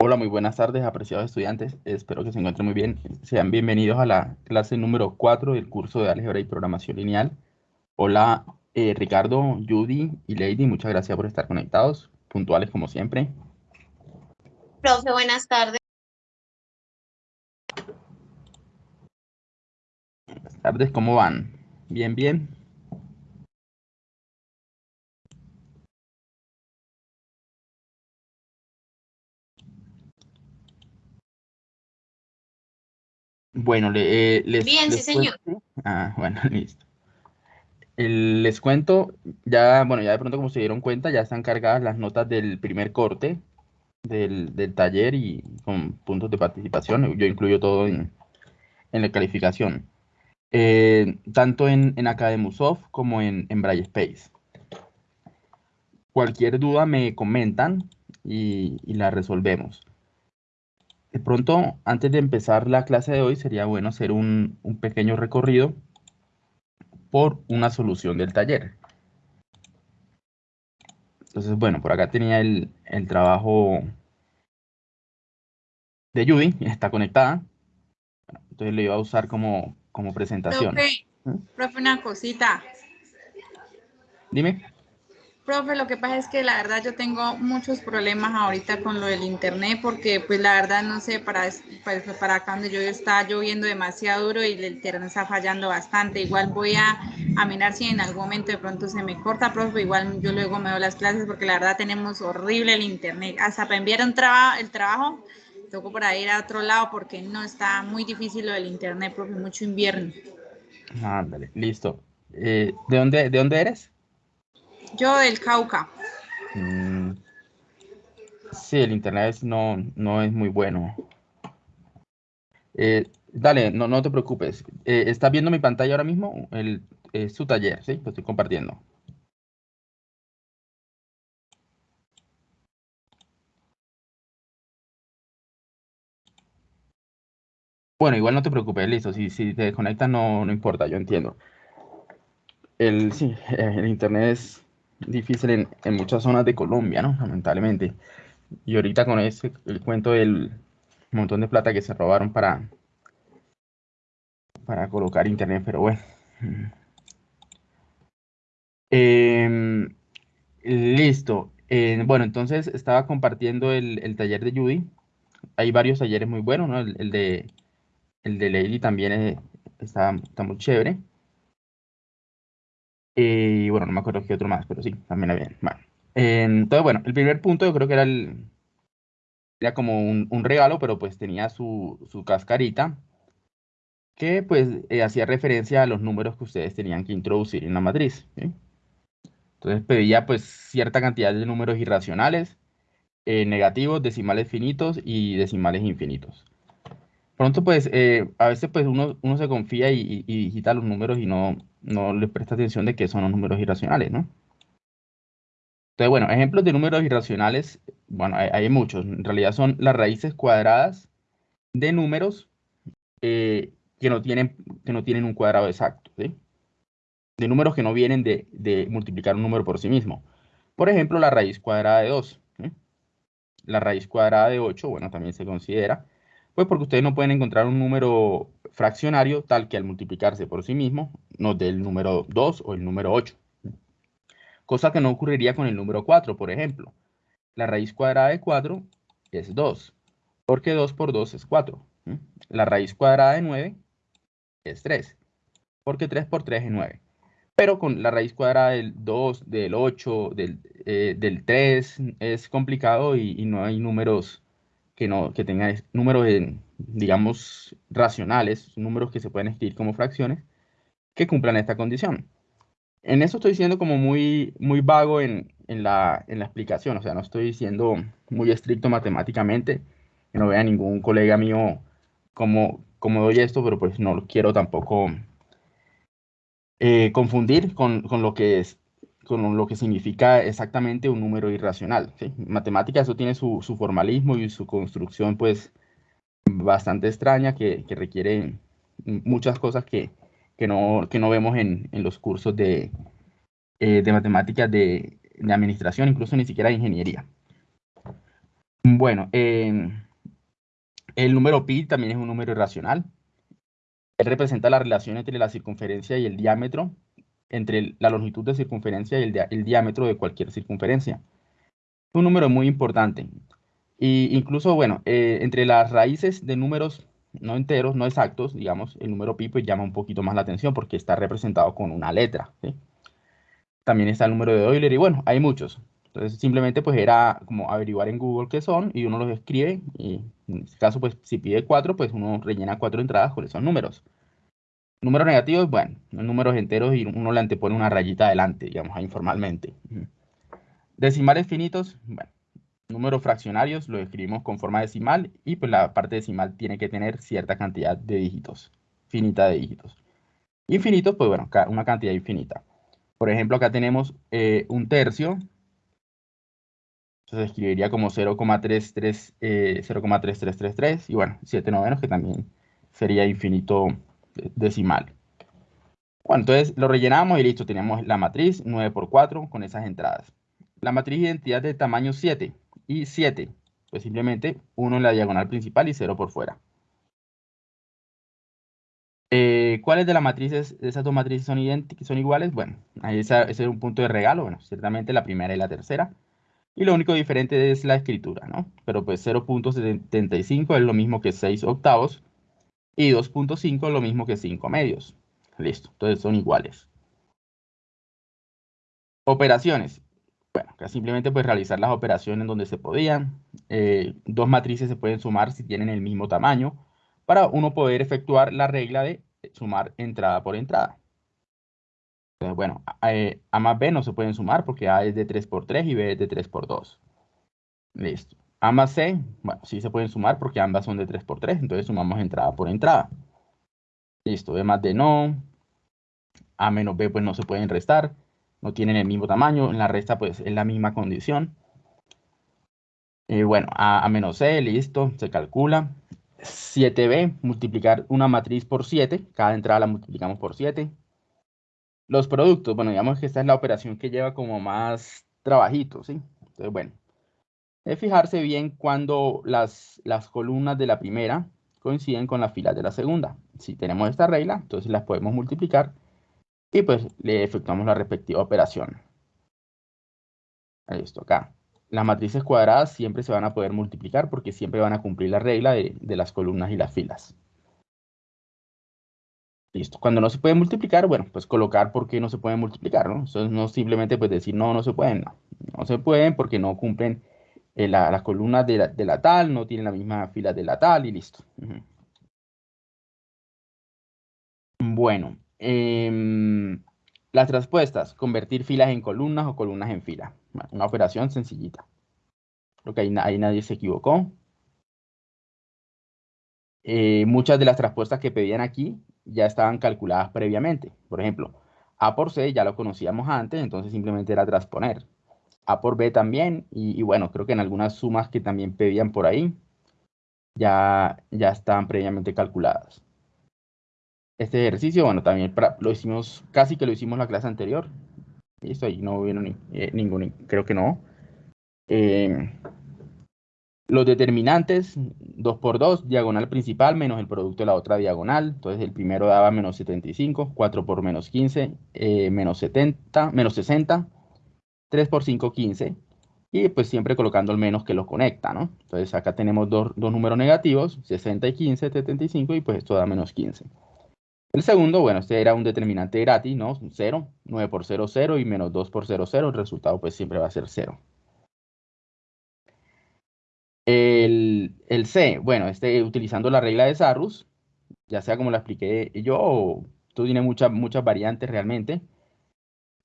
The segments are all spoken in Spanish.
Hola, muy buenas tardes, apreciados estudiantes. Espero que se encuentren muy bien. Sean bienvenidos a la clase número 4 del curso de Álgebra y Programación Lineal. Hola, eh, Ricardo, Judy y Lady, muchas gracias por estar conectados, puntuales como siempre. Profe, buenas tardes. Buenas tardes, ¿cómo van? Bien, bien. Bueno, le, eh, les, Bien, sí, les señor. cuento- Ah, bueno, listo. El- les cuento, ya, bueno, ya de pronto como se dieron cuenta, ya están cargadas las notas del primer corte del, del taller y con puntos de participación. Yo incluyo todo en, en la calificación. Eh, tanto en, en Academusoft como en, en Braille Space. Cualquier duda me comentan y, y la resolvemos. De pronto, antes de empezar la clase de hoy, sería bueno hacer un, un pequeño recorrido por una solución del taller. Entonces, bueno, por acá tenía el, el trabajo de Judy, está conectada. Entonces lo iba a usar como, como presentación. Profe, ¿Mm? profe, una cosita. Dime. Profe, lo que pasa es que la verdad yo tengo muchos problemas ahorita con lo del internet porque pues la verdad no sé, para, para, para acá donde yo está lloviendo demasiado duro y el internet está fallando bastante. Igual voy a, a mirar si en algún momento de pronto se me corta, profe, igual yo luego me doy las clases porque la verdad tenemos horrible el internet. Hasta para enviar un traba, el trabajo, toco para ir a otro lado porque no está muy difícil lo del internet, profe, mucho invierno. Ándale, listo. Eh, ¿de dónde, ¿De dónde eres? Yo del Cauca. Mm, sí, el internet no, no es muy bueno. Eh, dale, no, no te preocupes. Eh, ¿estás viendo mi pantalla ahora mismo? El, su taller, ¿sí? Lo estoy compartiendo. Bueno, igual no te preocupes, listo. Si, si te desconectas no, no importa, yo entiendo. El, sí, el internet es difícil en, en muchas zonas de Colombia, ¿no? Lamentablemente. Y ahorita con ese, el cuento del montón de plata que se robaron para, para colocar internet, pero bueno. Em, listo. Eh, bueno, entonces estaba compartiendo el, el taller de Judy. Hay varios talleres muy buenos, ¿no? El, el de, el de Lady también es- está, está muy chévere. Y bueno, no me acuerdo qué otro más, pero sí, también había. Bueno. Entonces, bueno, el primer punto yo creo que era el, era como un, un regalo, pero pues tenía su, su cascarita que pues eh, hacía referencia a los números que ustedes tenían que introducir en la matriz. ¿sí? Entonces pedía pues cierta cantidad de números irracionales, eh, negativos, decimales finitos y decimales infinitos. Pronto pues eh, a veces pues uno, uno se confía y, y- y digita los números y no, no le presta atención de que son los números irracionales, ¿no? Entonces, bueno, ejemplos de números irracionales, bueno, hay, hay muchos. En realidad son las raíces cuadradas de números eh, que, no tienen, que no tienen un cuadrado exacto, ¿sí? De números que no vienen de, de multiplicar un número por sí mismo. Por ejemplo, la raíz cuadrada de 2. ¿sí? La raíz cuadrada de 8, bueno, también se considera, pues porque ustedes no pueden encontrar un número fraccionario tal que al multiplicarse por sí mismo nos dé el número 2 o el número 8 cosa que no ocurriría con el número 4, por ejemplo. La raíz cuadrada de 4 es 2, porque 2 por 2 es 4. ¿sí? La raíz cuadrada de 9 es 3, porque 3 por 3 es 9. Pero con la raíz cuadrada del 2, del 8, del, eh, del 3 es complicado y, y no hay números que, no, que tengan es- números, digamos, racionales, números que se pueden escribir como fracciones, que cumplan esta condición. En eso estoy siendo como muy, muy vago en, en la, en la explicación, o sea, no estoy siendo muy estricto matemáticamente, que no vea ningún colega mío cómo, cómo doy esto, pero pues no lo quiero tampoco eh, confundir con, con lo que es, con lo que significa exactamente un número irracional. ¿sí? Matemática eso tiene su, su formalismo y su construcción pues bastante extraña que, que requiere muchas cosas que, que, no, que no vemos en, en los cursos de, eh, de matemáticas de, administración, incluso ni siquiera de ingeniería. Bueno, em, el número pi también es un número irracional. Él representa la relación entre la circunferencia y el diámetro, entre la longitud de circunferencia y el, diámetro de cualquier circunferencia. Un número muy importante. Y incluso, bueno, eh, entre las raíces de números no enteros, no exactos, digamos, el número pi pues llama un poquito más la atención porque está representado con una letra. También está el número de Euler y bueno, hay muchos. Entonces simplemente pues era como averiguar en Google qué son y uno los escribe y en este caso pues si pide cuatro pues uno rellena cuatro entradas con esos números. Números negativos, bueno, números enteros y uno le antepone una rayita adelante, digamos, informalmente. Decimales finitos, bueno, números fraccionarios los escribimos con forma decimal y pues la parte decimal tiene que tener cierta cantidad de dígitos, finita de dígitos. Infinitos, pues bueno, una cantidad infinita. Por ejemplo, acá tenemos eh, un tercio, entonces escribiría como 0,3333 eh, y bueno, 7 novenos que también sería infinito decimal. Bueno, entonces lo rellenamos y listo, teníamos la matriz 9 por 4 con esas entradas. La matriz identidad de tamaño 7 y 7, pues simplemente 1 en la diagonal principal y 0 por fuera. Eh, ¿Cuáles de las matrices, de esas dos matrices son, son iguales? Bueno, ahí ese es un punto de regalo, bueno, ciertamente la primera y la tercera. Y lo único diferente es la escritura, ¿no? Pero pues 0.75 es lo mismo que 6 octavos y 2.5 es lo mismo que 5 medios. Listo, entonces son iguales. Operaciones. Bueno, acá simplemente pues realizar las operaciones donde se podían. Eh, dos matrices se pueden sumar si tienen el mismo tamaño para uno poder efectuar la regla de sumar entrada por entrada. Entonces, bueno, A, eh, a más B no se pueden sumar porque A es de 3 por 3 y B es de 3 por 2. Listo. A más C, bueno, sí se pueden sumar porque ambas son de 3 por 3, entonces sumamos entrada por entrada. Listo, B más D no. A menos B pues no se pueden restar, no tienen el mismo tamaño, en la resta pues es la misma condición. Y bueno, A, a menos C, listo, se calcula. 7B, multiplicar una matriz por 7, cada entrada la multiplicamos por 7. Los productos, bueno, digamos que esta es la operación que lleva como más trabajito, ¿sí? Entonces, bueno, es fijarse bien cuando las, las columnas de la primera coinciden con las filas de la segunda. Si tenemos esta regla, entonces las podemos multiplicar y pues le efectuamos la respectiva operación. Listo, acá. Las matrices cuadradas siempre se van a poder multiplicar porque siempre van a cumplir la regla de, de las columnas y las filas. Listo. Cuando no se puede multiplicar, bueno, pues colocar por qué no se pueden multiplicar, ¿no? Entonces no simplemente pues decir no, no se pueden, no. No se pueden porque no cumplen eh, las columnas de la, tal no tienen la misma fila de la tal y listo. Bueno, em, las respuestas, convertir filas en columnas o columnas en filas. una operación sencillita. Creo que ahí, nadie se equivocó. Eh, muchas de las respuestas que pedían aquí ya estaban calculadas previamente. Por ejemplo, A por C ya lo conocíamos antes, entonces simplemente era transponer. A por B también, y, bueno, creo que en algunas sumas que también pedían por ahí, ya, ya estaban previamente calculadas. Este ejercicio, bueno, también lo hicimos, casi que lo hicimos la clase anterior. Listo, ahí no hubo ni, eh, ningún, creo que no. Eh, los determinantes, 2 por 2, diagonal principal menos el producto de la otra diagonal. Entonces el primero daba menos 75, 4 por menos 15, eh, menos 70, menos 60. 3 por 5, 15. Y pues siempre colocando el menos que los conecta, ¿no? Entonces acá tenemos dos, números negativos, 60 y 15, 75, y pues esto da menos 15. El segundo, bueno, este era un determinante gratis, ¿no? 0, 9 por 0, 0 y menos 2 por 0, 0. El resultado pues siempre va a ser 0. El, el C, bueno, este utilizando la regla de Sarrus, ya sea como la expliqué yo, o esto tiene muchas variantes realmente.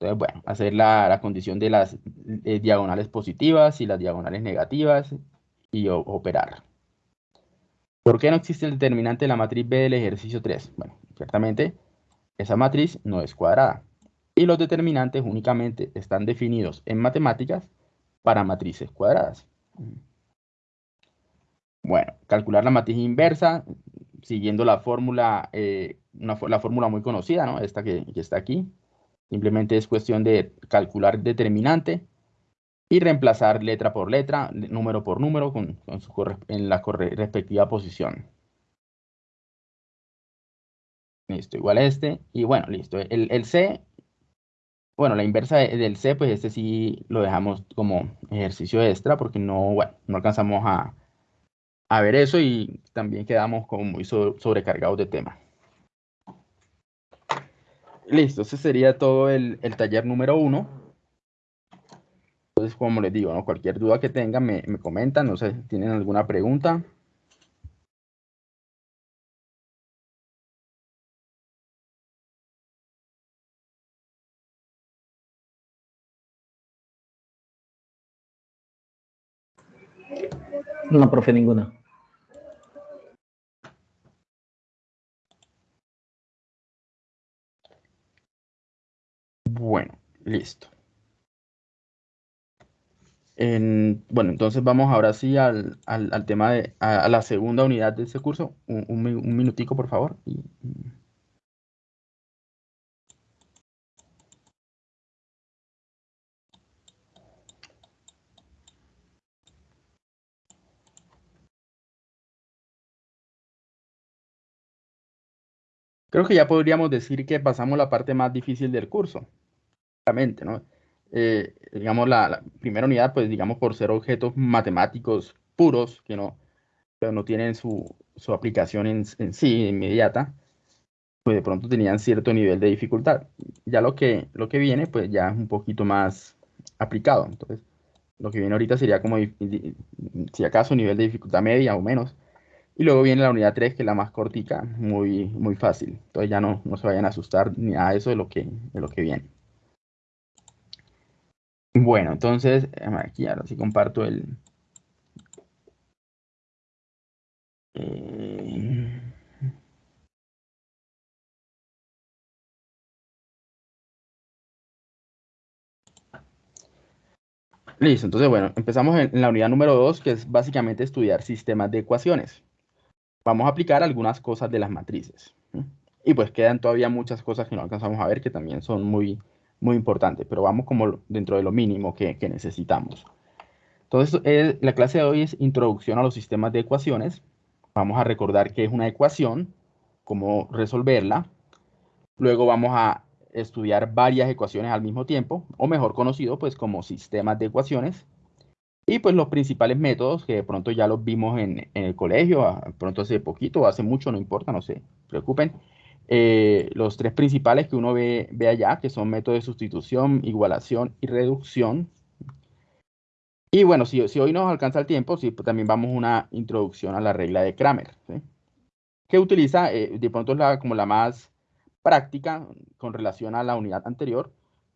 Entonces, bueno, hacer la, condición de las diagonales positivas y las diagonales negativas y operar. ¿Por qué no existe el determinante de la matriz B del ejercicio 3? Bueno, ciertamente esa matriz no es cuadrada. Y los determinantes únicamente están definidos en matemáticas para matrices cuadradas. Bueno, calcular la matriz inversa siguiendo la fórmula, eh, la fórmula muy conocida, ¿no? Esta que está aquí Simplemente es cuestión de calcular determinante y reemplazar letra por letra, número por número con, en la respectiva posición. Listo, igual a este. Y bueno, listo. El, C, bueno, la inversa del C, pues este sí lo dejamos como ejercicio extra porque no, bueno, no alcanzamos a, ver eso y también quedamos como muy sobrecargados de tema. Listo, ese sería todo el, el taller número uno. Entonces, como les digo, ¿no? cualquier duda que tengan me, me comentan, no sé, ¿tienen alguna pregunta? No, profe, ninguna. Bueno, listo bueno, entonces vamos ahora sí al, tema de a, la segunda unidad de ese curso. Un, minutico, por favor. Creo que ya podríamos decir que pasamos la parte más difícil del curso. ¿No? Eh, digamos, la, primera unidad, pues digamos, por ser objetos matemáticos puros, que no, no tienen su, su aplicación en, en, sí inmediata, pues de pronto tenían cierto nivel de dificultad. Ya lo que, lo que viene, pues ya es un poquito más aplicado. Entonces, lo que viene ahorita sería como, si acaso, nivel de dificultad media o menos. Y luego viene la unidad 3, que es la más cortica, muy, muy fácil. Entonces ya no, no se vayan a asustar ni a eso de lo que, de lo que viene. Bueno, entonces, aquí ahora sí comparto el... Eh, listo, entonces bueno, empezamos en la unidad número 2, que es básicamente estudiar sistemas de ecuaciones. Vamos a aplicar algunas cosas de las matrices. Y pues quedan todavía muchas cosas que no alcanzamos a ver que también son muy, muy importante, pero vamos como dentro de lo mínimo que, necesitamos. Entonces, eh, la clase de hoy es introducción a los sistemas de ecuaciones. Vamos a recordar qué es una ecuación, cómo resolverla. Luego vamos a estudiar varias ecuaciones al mismo tiempo, o mejor conocido pues como sistemas de ecuaciones. Y pues los principales métodos que de pronto ya los vimos en, en el colegio, pronto hace poquito, hace mucho, no importa, no se preocupen. Eh, los tres principales que uno ve, ve allá, que son métodos de sustitución, igualación y reducción. Y bueno, si, si hoy nos alcanza el tiempo, sí, pues también vamos a una introducción a la regla de Kramer, que utiliza, eh, de pronto es la, como la más práctica con relación a la unidad anterior,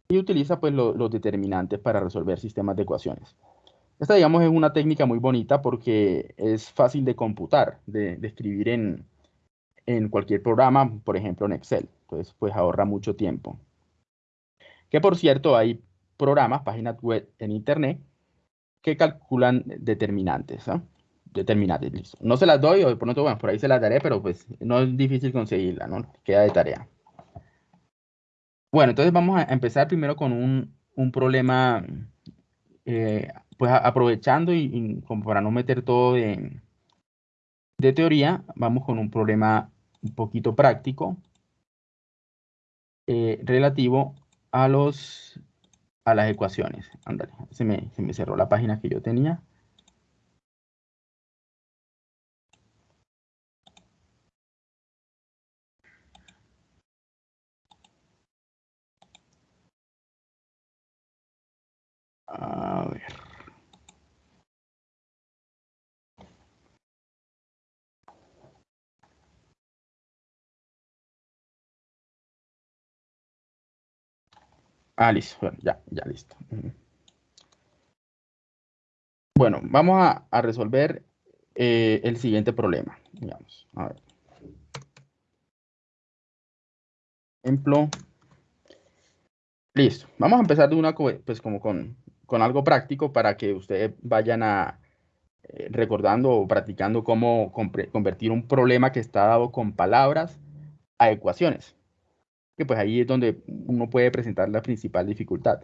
y utiliza pues los determinantes para resolver sistemas de ecuaciones. Esta, digamos, es una técnica muy bonita porque es fácil de computar, de, de escribir en, en cualquier programa, por ejemplo en Excel. Entonces, pues ahorra mucho tiempo. Que por cierto, hay programas, páginas web en Internet, que calculan determinantes. ¿ah? Determinantes, listo. No se las doy, o pronto, bueno, por ahí se las daré, pero pues no es difícil conseguirla, ¿no? Queda de tarea. Bueno, entonces vamos a empezar primero con un, un problema, eh, pues aprovechando y, y, como para no meter todo de, de teoría, vamos con un problema un poquito práctico eh, relativo a los a las ecuaciones. Ándale, se me, se me cerró la página que yo tenía. A ver. Ah, listo. Bueno, ya, ya listo. Bueno, vamos a, resolver eh, el siguiente problema. Digamos, a ver. Ejemplo. Listo. Vamos a empezar de una, pues como con, con algo práctico para que ustedes vayan a eh, recordando o practicando cómo convertir un problema que está dado con palabras a ecuaciones. Que pues ahí es donde uno puede presentar la principal dificultad.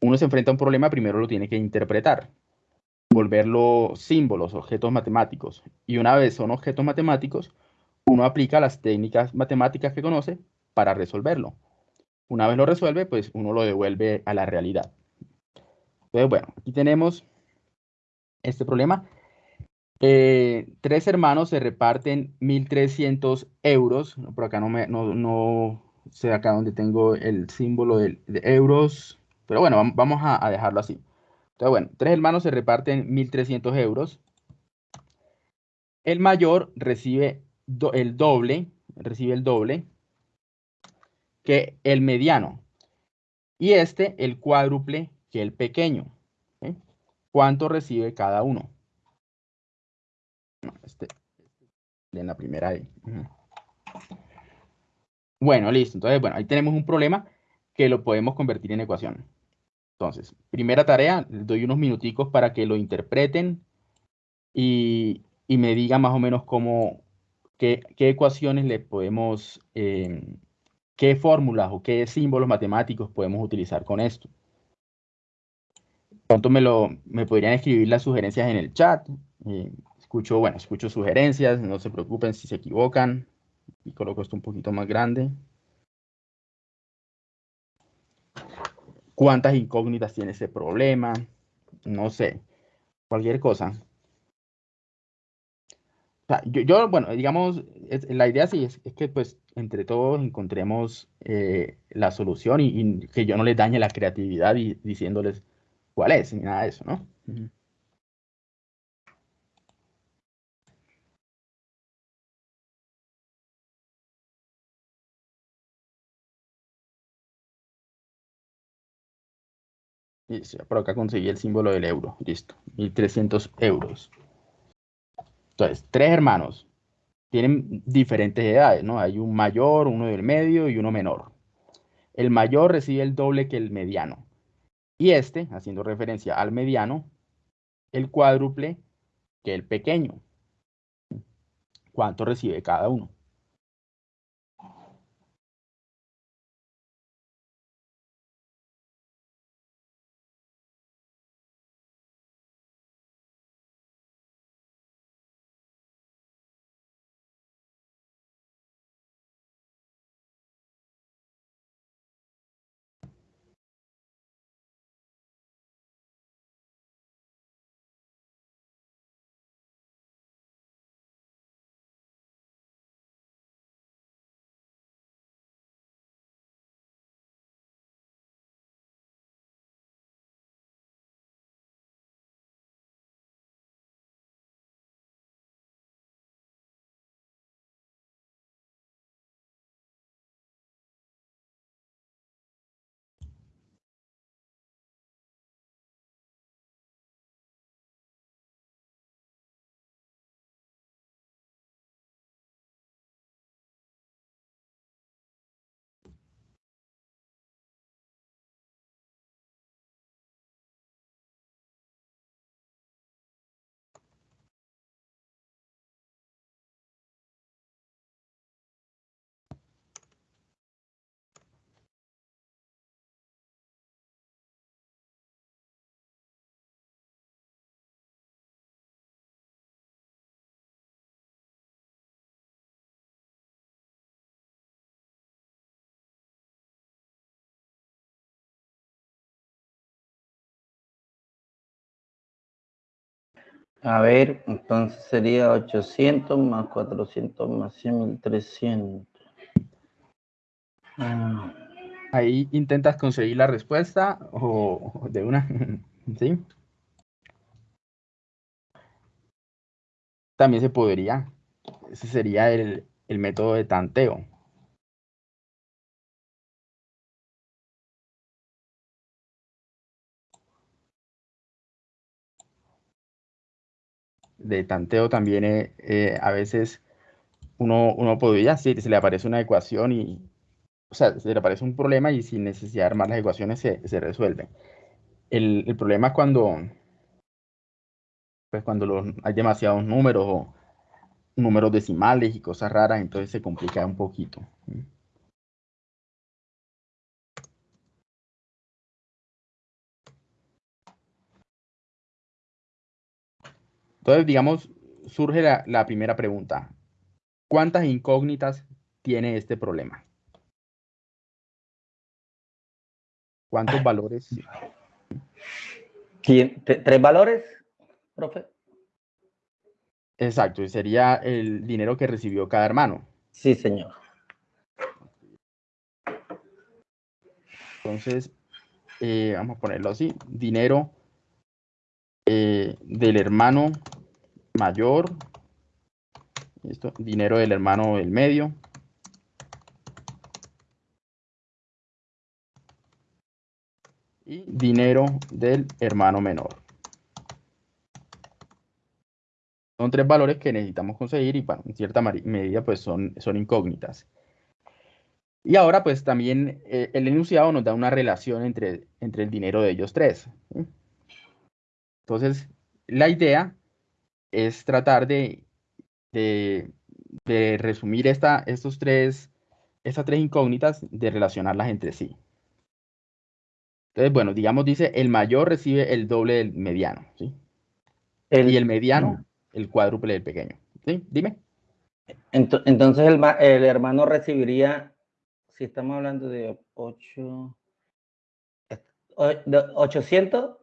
Uno se enfrenta a un problema, primero lo tiene que interpretar, volverlo símbolos, objetos matemáticos. Y una vez son objetos matemáticos, uno aplica las técnicas matemáticas que conoce para resolverlo. Una vez lo resuelve, pues uno lo devuelve a la realidad. Entonces, bueno, aquí tenemos este problema. Eh, tres hermanos se reparten 1.300 euros. Por acá no, me, no, sé acá donde tengo el símbolo de, euros. Pero bueno, vamos a, dejarlo así. Entonces, bueno, tres hermanos se reparten 1.300 euros. El mayor recibe el doble, recibe el doble que el mediano. Y este el cuádruple que el pequeño. ¿Cuánto recibe cada uno? este, en la primera ahí. Bueno, listo. Entonces, bueno, ahí tenemos un problema que lo podemos convertir en ecuación. Entonces, primera tarea, les doy unos minuticos para que lo interpreten y, me digan más o menos cómo, qué, ecuaciones le podemos, em, qué fórmulas o qué símbolos matemáticos podemos utilizar con esto. Pronto me, lo, me podrían escribir las sugerencias en el chat. Eh, escucho, bueno, escucho sugerencias, no se preocupen si se equivocan. Y coloco esto un poquito más grande. ¿Cuántas incógnitas tiene ese problema? No sé, cualquier cosa. yo, bueno, digamos, la idea sí es, que pues entre todos encontremos eh, la solución y, que yo no les dañe la creatividad diciéndoles cuál es, ni nada de eso, ¿no? Y por acá conseguí el símbolo del euro. Listo. 1300 euros. Entonces, tres hermanos. Tienen diferentes edades, ¿no? Hay un mayor, uno del medio y uno menor. El mayor recibe el doble que el mediano. Y este, haciendo referencia al mediano, el cuádruple que el pequeño. ¿Cuánto recibe cada uno? A ver, entonces sería 800 más 400 más 100, 1300. Ah. Ahí intentas conseguir la respuesta o de una, ¿sí? También se podría. Ese sería el, el método de tanteo. De tanteo también eh, eh, a veces uno, uno podría, si se le aparece una ecuación y, o sea, se le aparece un problema y sin necesidad de armar las ecuaciones se, se resuelve. El, el, problema es cuando, pues cuando hay demasiados números o números decimales y cosas raras, entonces se complica un poquito. Entonces, digamos, surge la, la primera pregunta. ¿Cuántas incógnitas tiene este problema? ¿Cuántos valores? ¿Quién- te- ¿Tres valores, profe? Exacto, y sería el dinero que recibió cada hermano. Sí, señor. Entonces, eh, vamos a ponerlo así, dinero eh, del hermano mayor, dinero del hermano del medio, y dinero del hermano menor. Son tres valores que necesitamos conseguir y bueno, en cierta medida pues son, son incógnitas. Y ahora, pues también eh, el enunciado nos da una relación entre, entre el dinero de ellos tres. Entonces, la idea es tratar de, de, de resumir esta, estos tres, estas tres incógnitas, de relacionarlas entre sí. Entonces, bueno, digamos, dice, el mayor recibe el doble del mediano, ¿sí? El- Y el mediano, el cuádruple del pequeño. ¿Sí? Dime. Ento- Entonces el, el hermano recibiría, si estamos hablando de 8, 800,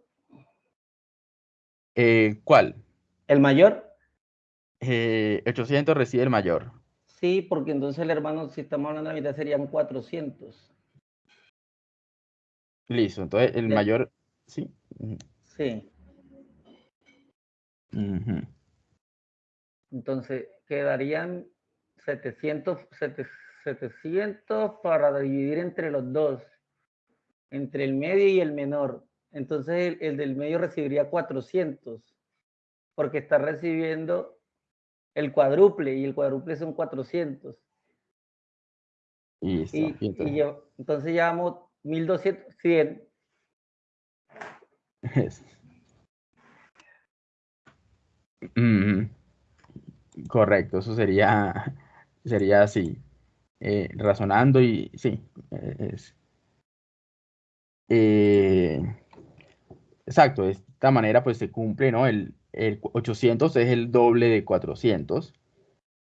Eh, ¿Cuál? El mayor, Eh, 800 recibe el mayor. sí, porque entonces el hermano, si estamos hablando de la mitad, serían 400. Listo, entonces el mayor, sí. Sí, entonces quedarían 700, sete- 700 para dividir entre los dos, entre el medio y el menor. Entonces el, el del medio recibiría 400, porque está recibiendo el cuádruple y el cuádruple son 400. Listo. Y, y y entonces- lle- entonces llevamos 1200, 100. es- Ujú. Correcto, eso sería, sería así, eh, razonando y sí, eh, es. eh, exacto, de esta manera pues se cumple, ¿no? El, el 800 es el doble de 400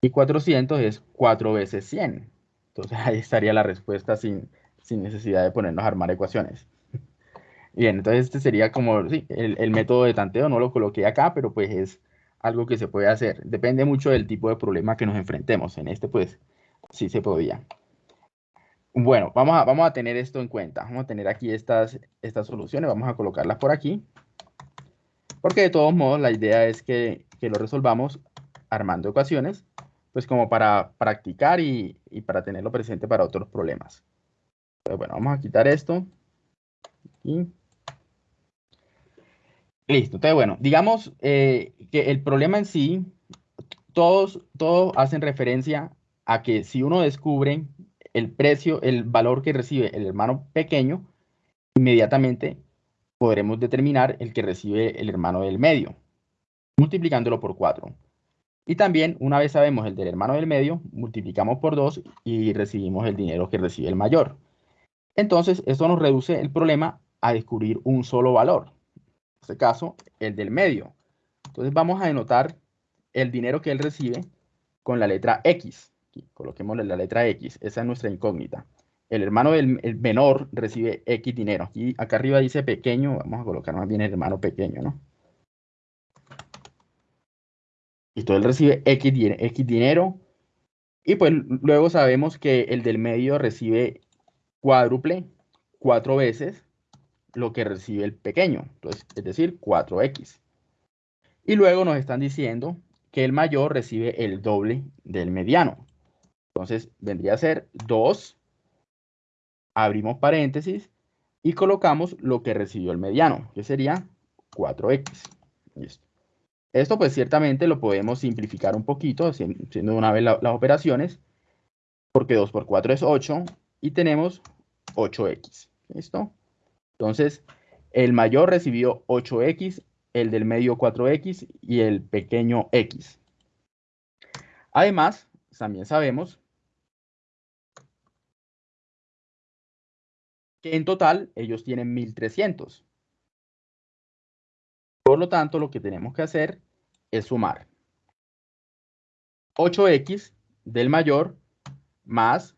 y 400 es 4 veces 100. Entonces ahí estaría la respuesta sin, sin necesidad de ponernos a armar ecuaciones. Bien, entonces este sería como, sí, el, el método de tanteo, no lo coloqué acá, pero pues es algo que se puede hacer. Depende mucho del tipo de problema que nos enfrentemos. En este pues sí se podía. Bueno, vamos a, vamos a tener esto en cuenta. Vamos a tener aquí estas, estas soluciones, vamos a colocarlas por aquí. Porque de todos modos la idea es que, que lo resolvamos armando ecuaciones, pues como para practicar y, y para tenerlo presente para otros problemas. Entonces, bueno, vamos a quitar esto. Y listo. Entonces, bueno, digamos eh, que el problema en sí, todos, todos hacen referencia a que si uno descubre el precio, el valor que recibe el hermano pequeño, inmediatamente podremos determinar el que recibe el hermano del medio, multiplicándolo por 4. Y también, una vez sabemos el del hermano del medio, multiplicamos por 2 y recibimos el dinero que recibe el mayor. Entonces, esto nos reduce el problema a descubrir un solo valor. En este caso, el del medio. Entonces, vamos a denotar el dinero que él recibe con la letra X. Aquí, coloquémosle la letra X. Esa es nuestra incógnita. El hermano del el menor recibe X dinero. Aquí, acá arriba dice pequeño. Vamos a colocar más bien el hermano pequeño, ¿no? Listo, él recibe X, X dinero. Y pues luego sabemos que el del medio recibe cuádruple cuatro veces lo que recibe el pequeño. Entonces, es decir, 4X. Y luego nos están diciendo que el mayor recibe el doble del mediano. Entonces, vendría a ser 2. Abrimos paréntesis y colocamos lo que recibió el mediano, que sería 4X. Listo. Esto pues ciertamente lo podemos simplificar un poquito, haciendo de una vez la- las operaciones, porque 2 por 4 es 8 y tenemos 8X. ¿Listo? Entonces, el mayor recibió 8X, el del medio 4X y el pequeño X. Además, también sabemos que en total ellos tienen 1300. Por lo tanto, lo que tenemos que hacer es sumar 8x del mayor más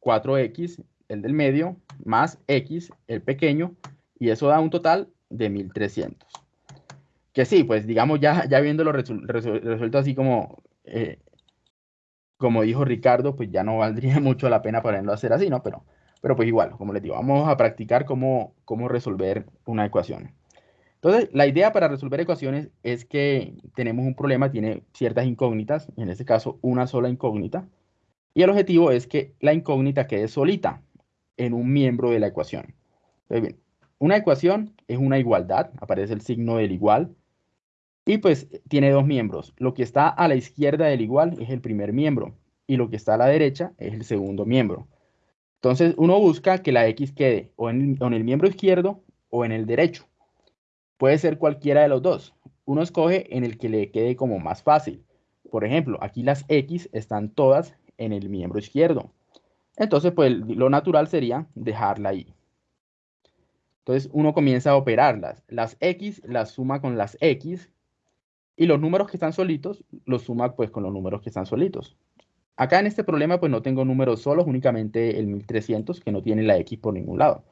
4x el del medio más x el pequeño y eso da un total de 1300. Que sí, pues digamos ya, ya viéndolo resuelto así como, eh, como dijo Ricardo, pues ya no valdría mucho la pena ponerlo a hacer así, ¿no? Pero, pero pues igual, como les digo, vamos a practicar cómo, cómo resolver una ecuación. Entonces, la idea para resolver ecuaciones es que tenemos un problema, tiene ciertas incógnitas, en este caso una sola incógnita, y el objetivo es que la incógnita quede solita en un miembro de la ecuación. Entonces, bien, una ecuación es una igualdad, aparece el signo del igual, y pues tiene dos miembros. Lo que está a la izquierda del igual es el primer miembro, y lo que está a la derecha es el segundo miembro. Entonces, uno busca que la x quede o en, el miembro izquierdo o en el derecho. Puede ser cualquiera de los dos. Uno escoge en el que le quede como más fácil. Por ejemplo, aquí las X están todas en el miembro izquierdo. Entonces, pues lo natural sería dejarla ahí. Entonces, uno comienza a operarlas. Las X las suma con las X y los números que están solitos los suma pues con los números que están solitos. Acá en este problema pues no tengo números solos, únicamente el 1300 que no tiene la X por ningún lado.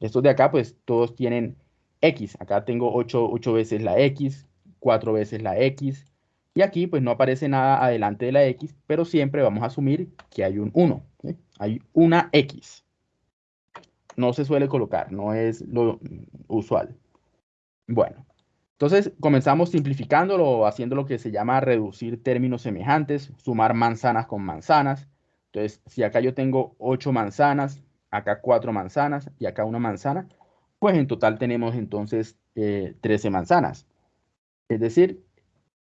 Estos de acá pues todos tienen X. Acá tengo 8, veces la X, 4 veces la X. Y aquí pues no aparece nada adelante de la X, pero siempre vamos a asumir que hay un 1. Hay una X. No se suele colocar, no es lo usual. Bueno, entonces comenzamos simplificándolo, haciendo lo que se llama reducir términos semejantes, sumar manzanas con manzanas. Entonces, si acá yo tengo 8 manzanas, acá 4 manzanas y acá una manzana, pues en total tenemos entonces 13 eh, manzanas. Es decir,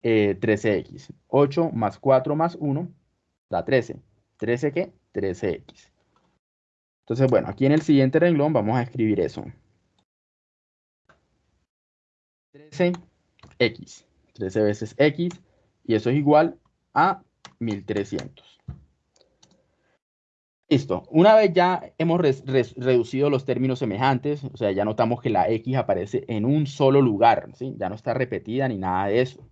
13x. Eh, 8 más 4 más 1 da 13. ¿13 qué? 13x. Entonces, bueno, aquí en el siguiente renglón vamos a escribir eso. 13x. 13 veces x. Y eso es igual a 1300. Listo. Una vez ya hemos reducido los términos semejantes, o sea, ya notamos que la X aparece en un solo lugar, ¿sí? Ya no está repetida ni nada de eso.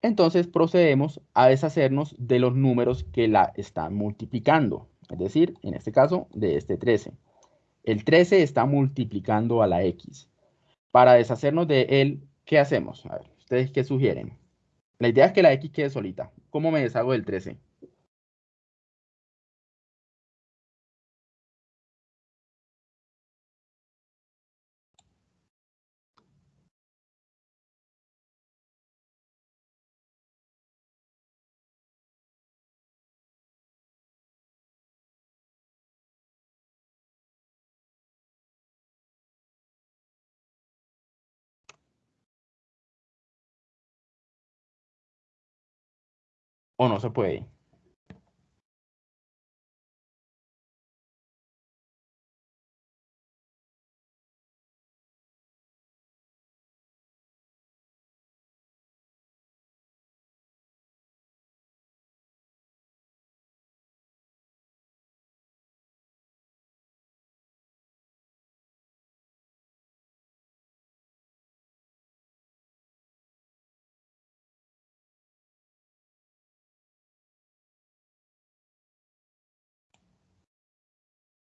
Entonces procedemos a deshacernos de los números que la están multiplicando. Es decir, en este caso, de este 13. El 13 está multiplicando a la X. Para deshacernos de él, ¿qué hacemos? A ver, ¿ustedes qué sugieren? La idea es que la X quede solita. ¿Cómo me deshago del 13? O no se puede.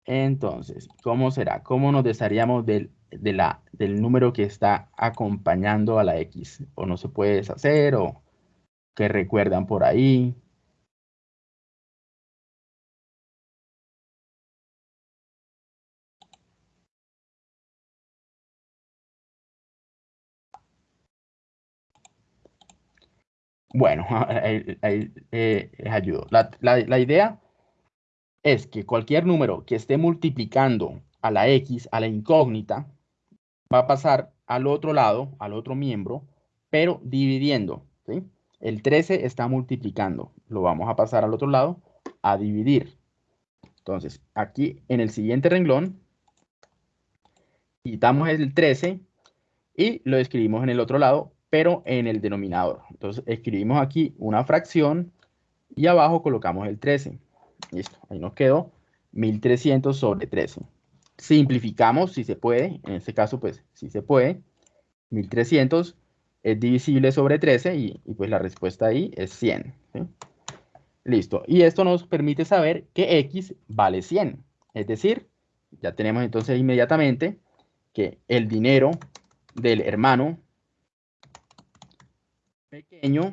Entonces, ¿cómo será? ¿Cómo nos desharíamos del, de la, del número que está acompañando a la X? ¿O no se puede deshacer? ¿O que recuerdan por ahí? Bueno, ahí, eh, les ayudo. La, la idea es que cualquier número que esté multiplicando a la X, a la incógnita, va a pasar al otro lado, al otro miembro, pero dividiendo. El 13 está multiplicando. Lo vamos a pasar al otro lado a dividir. Entonces, aquí en el siguiente renglón, quitamos el 13 y lo escribimos en el otro lado, pero en el denominador. Entonces, escribimos aquí una fracción y abajo colocamos el 13. Listo, ahí nos quedó 1300 sobre 13. Simplificamos si se puede, en este caso pues si se puede. 1300 es divisible sobre 13 y, pues la respuesta ahí es 100. Listo. Y esto nos permite saber que X vale 100. Es decir, ya tenemos entonces inmediatamente que el dinero del hermano pequeño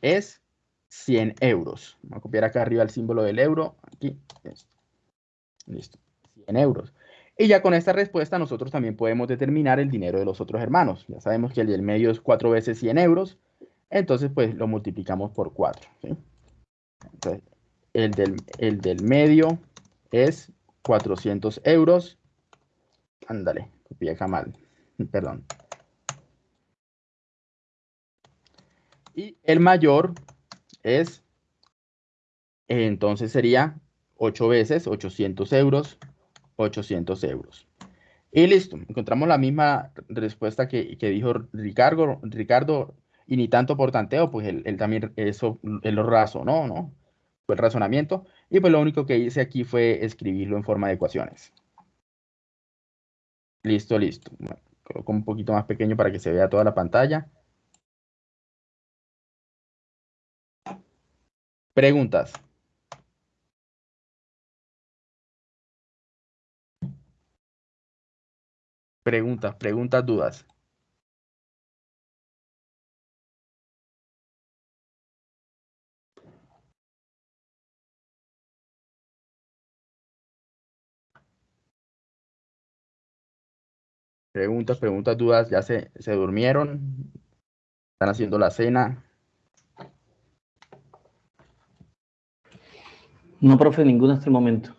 es 100 euros. Vamos a copiar acá arriba el símbolo del euro. Aquí. Listo. 100 euros. Y ya con esta respuesta nosotros también podemos determinar el dinero de los otros hermanos. Ya sabemos que el del medio es 4 veces 100 euros. Entonces, pues lo multiplicamos por 4. Entonces, el del, el del medio es 400 euros. Ándale, copié acá mal. Perdón. Y el mayor es, entonces sería 8 veces 800 euros, 800 euros. Y listo, encontramos la misma respuesta que, dijo Ricardo, Ricardo, y ni tanto por tanteo, pues él, también eso lo razonó, ¿no? Fue el razonamiento, y pues lo único que hice aquí fue escribirlo en forma de ecuaciones. Listo, listo. Coloco un poquito más pequeño para que se vea toda la pantalla. Preguntas. Preguntas, preguntas, dudas. Preguntas, preguntas, dudas, ya se, se durmieron, están haciendo la cena. No, profe, ninguno hasta el momento.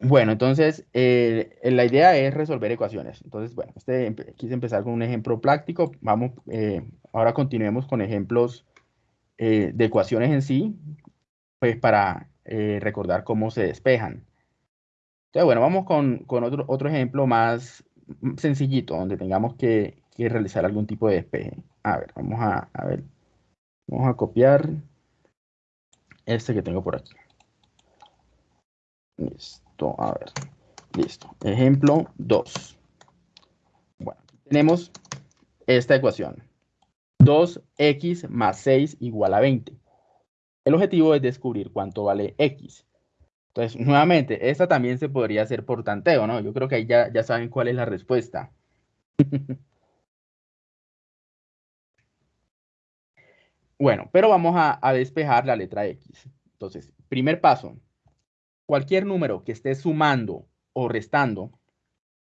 Bueno, entonces eh, la idea es resolver ecuaciones. Entonces, bueno, este, quise empezar con un ejemplo práctico. Vamos, eh, ahora continuemos con ejemplos eh, de ecuaciones en sí, pues para recordar cómo se despejan. Entonces, bueno, vamos con, otro, otro ejemplo más sencillito, donde tengamos que, que, realizar algún tipo de despeje. A ver, vamos a, a ver. Vamos a copiar este que tengo por aquí. Listo, a ver. Listo. Ejemplo 2. Bueno, tenemos esta ecuación. 2x más 6 igual a 20. El objetivo es descubrir cuánto vale x. Entonces, nuevamente, esta también se podría hacer por tanteo, ¿no? Yo creo que ahí ya, ya saben cuál es la respuesta. Bueno, pero vamos a, despejar la letra X. Entonces, primer paso, cualquier número que esté sumando o restando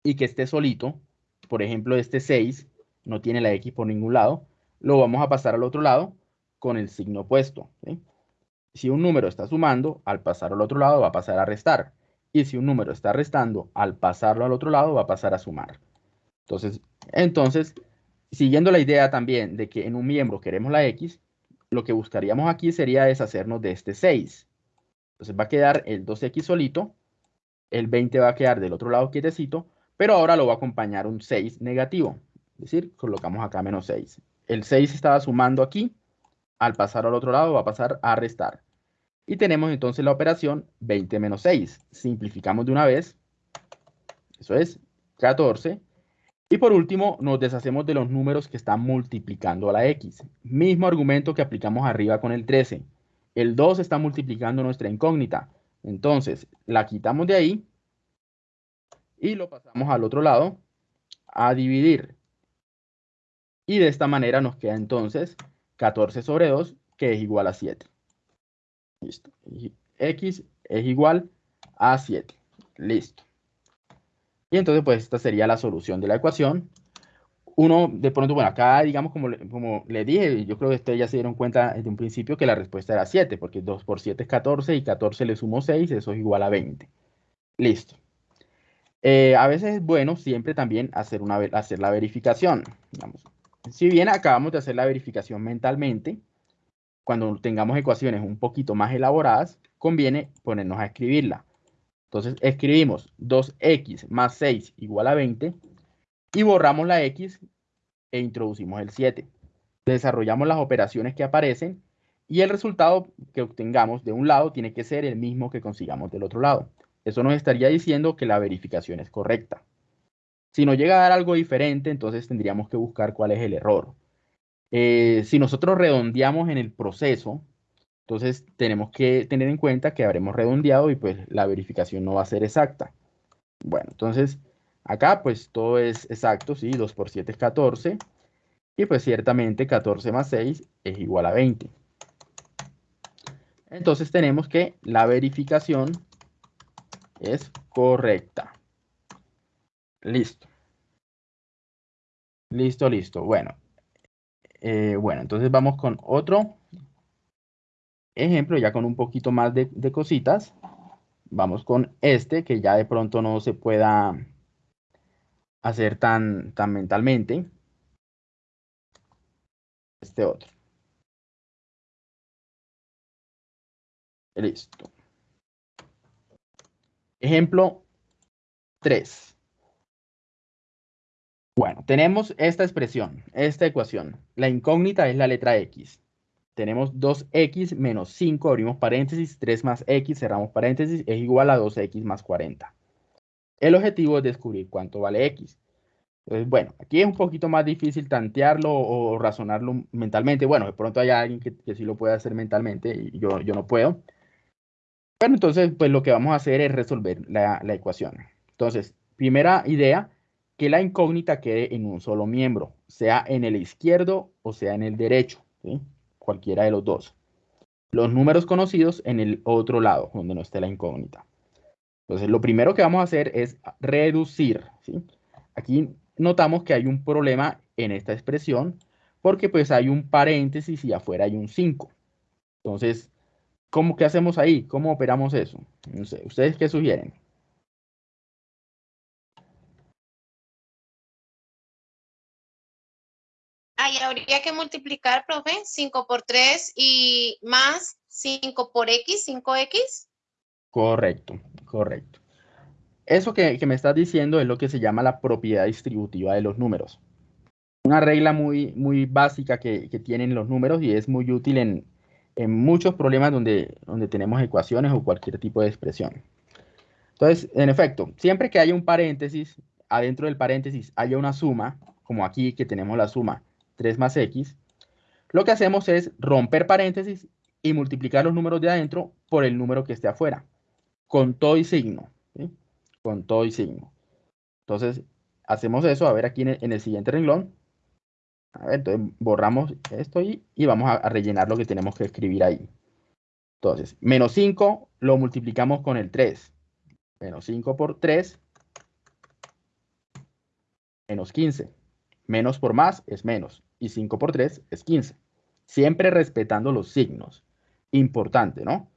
y que esté solito, por ejemplo, este 6 no tiene la X por ningún lado, lo vamos a pasar al otro lado con el signo opuesto. Si un número está sumando, al pasar al otro lado va a pasar a restar. Y si un número está restando, al pasarlo al otro lado va a pasar a sumar. Entonces, entonces, siguiendo la idea también de que en un miembro queremos la X, lo que buscaríamos aquí sería deshacernos de este 6. Entonces va a quedar el 2x solito, el 20 va a quedar del otro lado quietecito, pero ahora lo va a acompañar un 6 negativo. Es decir, colocamos acá menos 6. El 6 estaba sumando aquí, al pasar al otro lado va a pasar a restar. Y tenemos entonces la operación 20 menos 6. Simplificamos de una vez. Eso es 14 y por último, nos deshacemos de los números que están multiplicando a la x. Mismo argumento que aplicamos arriba con el 13. El 2 está multiplicando nuestra incógnita. Entonces, la quitamos de ahí y lo pasamos al otro lado a dividir. Y de esta manera nos queda entonces 14 sobre 2, que es igual a 7. Listo. X es igual a 7. Listo. Entonces, pues esta sería la solución de la ecuación. Uno, de pronto, bueno, acá, digamos, como, como le dije, yo creo que ustedes ya se dieron cuenta desde un principio que la respuesta era 7, porque 2 por 7 es 14 y 14 le sumo 6, eso es igual a 20. Listo. Eh, a veces es bueno siempre también hacer, una, hacer la verificación. Si bien acabamos de hacer la verificación mentalmente, cuando tengamos ecuaciones un poquito más elaboradas, conviene ponernos a escribirla. Entonces escribimos 2x más 6 igual a 20 y borramos la x e introducimos el 7. Desarrollamos las operaciones que aparecen y el resultado que obtengamos de un lado tiene que ser el mismo que consigamos del otro lado. Eso nos estaría diciendo que la verificación es correcta. Si nos llega a dar algo diferente, entonces tendríamos que buscar cuál es el error. Eh, si nosotros redondeamos en el proceso, entonces tenemos que tener en cuenta que habremos redondeado y pues la verificación no va a ser exacta. Bueno, entonces acá pues todo es exacto, ¿sí? 2 por 7 es 14 y pues ciertamente 14 más 6 es igual a 20. Entonces tenemos que la verificación es correcta. Listo. Listo, listo. Bueno, eh, bueno, entonces vamos con otro ejemplo, ya con un poquito más de, cositas. Vamos con este, que ya de pronto no se pueda hacer tan, tan mentalmente. Este otro. Listo. Ejemplo 3. Bueno, tenemos esta expresión, esta ecuación. La incógnita es la letra X. Tenemos 2x menos 5, abrimos paréntesis, 3 más x, cerramos paréntesis, es igual a 2x más 40. El objetivo es descubrir cuánto vale x. Entonces, bueno, aquí es un poquito más difícil tantearlo o razonarlo mentalmente. Bueno, de pronto hay alguien que, sí lo puede hacer mentalmente y yo, yo no puedo. Bueno, entonces, pues lo que vamos a hacer es resolver la, la ecuación. Entonces, primera idea, que la incógnita quede en un solo miembro, sea en el izquierdo o sea en el derecho, cualquiera de los dos. Los números conocidos en el otro lado, donde no esté la incógnita. Entonces, lo primero que vamos a hacer es reducir. Aquí notamos que hay un problema en esta expresión porque pues hay un paréntesis y afuera hay un 5. Entonces, ¿cómo que hacemos ahí? ¿Cómo operamos eso? No sé, ¿ustedes qué sugieren? Ahí habría que multiplicar, profe, 5 por 3 y más 5 por x, 5x. Correcto, correcto. Eso que, me estás diciendo es lo que se llama la propiedad distributiva de los números. Una regla muy, muy básica que, tienen los números y es muy útil en, muchos problemas donde, donde tenemos ecuaciones o cualquier tipo de expresión. Entonces, en efecto, siempre que haya un paréntesis, adentro del paréntesis haya una suma, como aquí que tenemos la suma 3 más x, lo que hacemos es romper paréntesis y multiplicar los números de adentro por el número que esté afuera, con todo y signo, con todo y signo. Entonces, hacemos eso, a ver aquí en el, siguiente renglón. A ver, entonces borramos esto y, y vamos a, rellenar lo que tenemos que escribir ahí. Entonces, menos 5 lo multiplicamos con el 3. Menos 5 por 3, menos 15. Menos por más es menos y 5 por 3 es 15. Siempre respetando los signos. Importante, ¿no?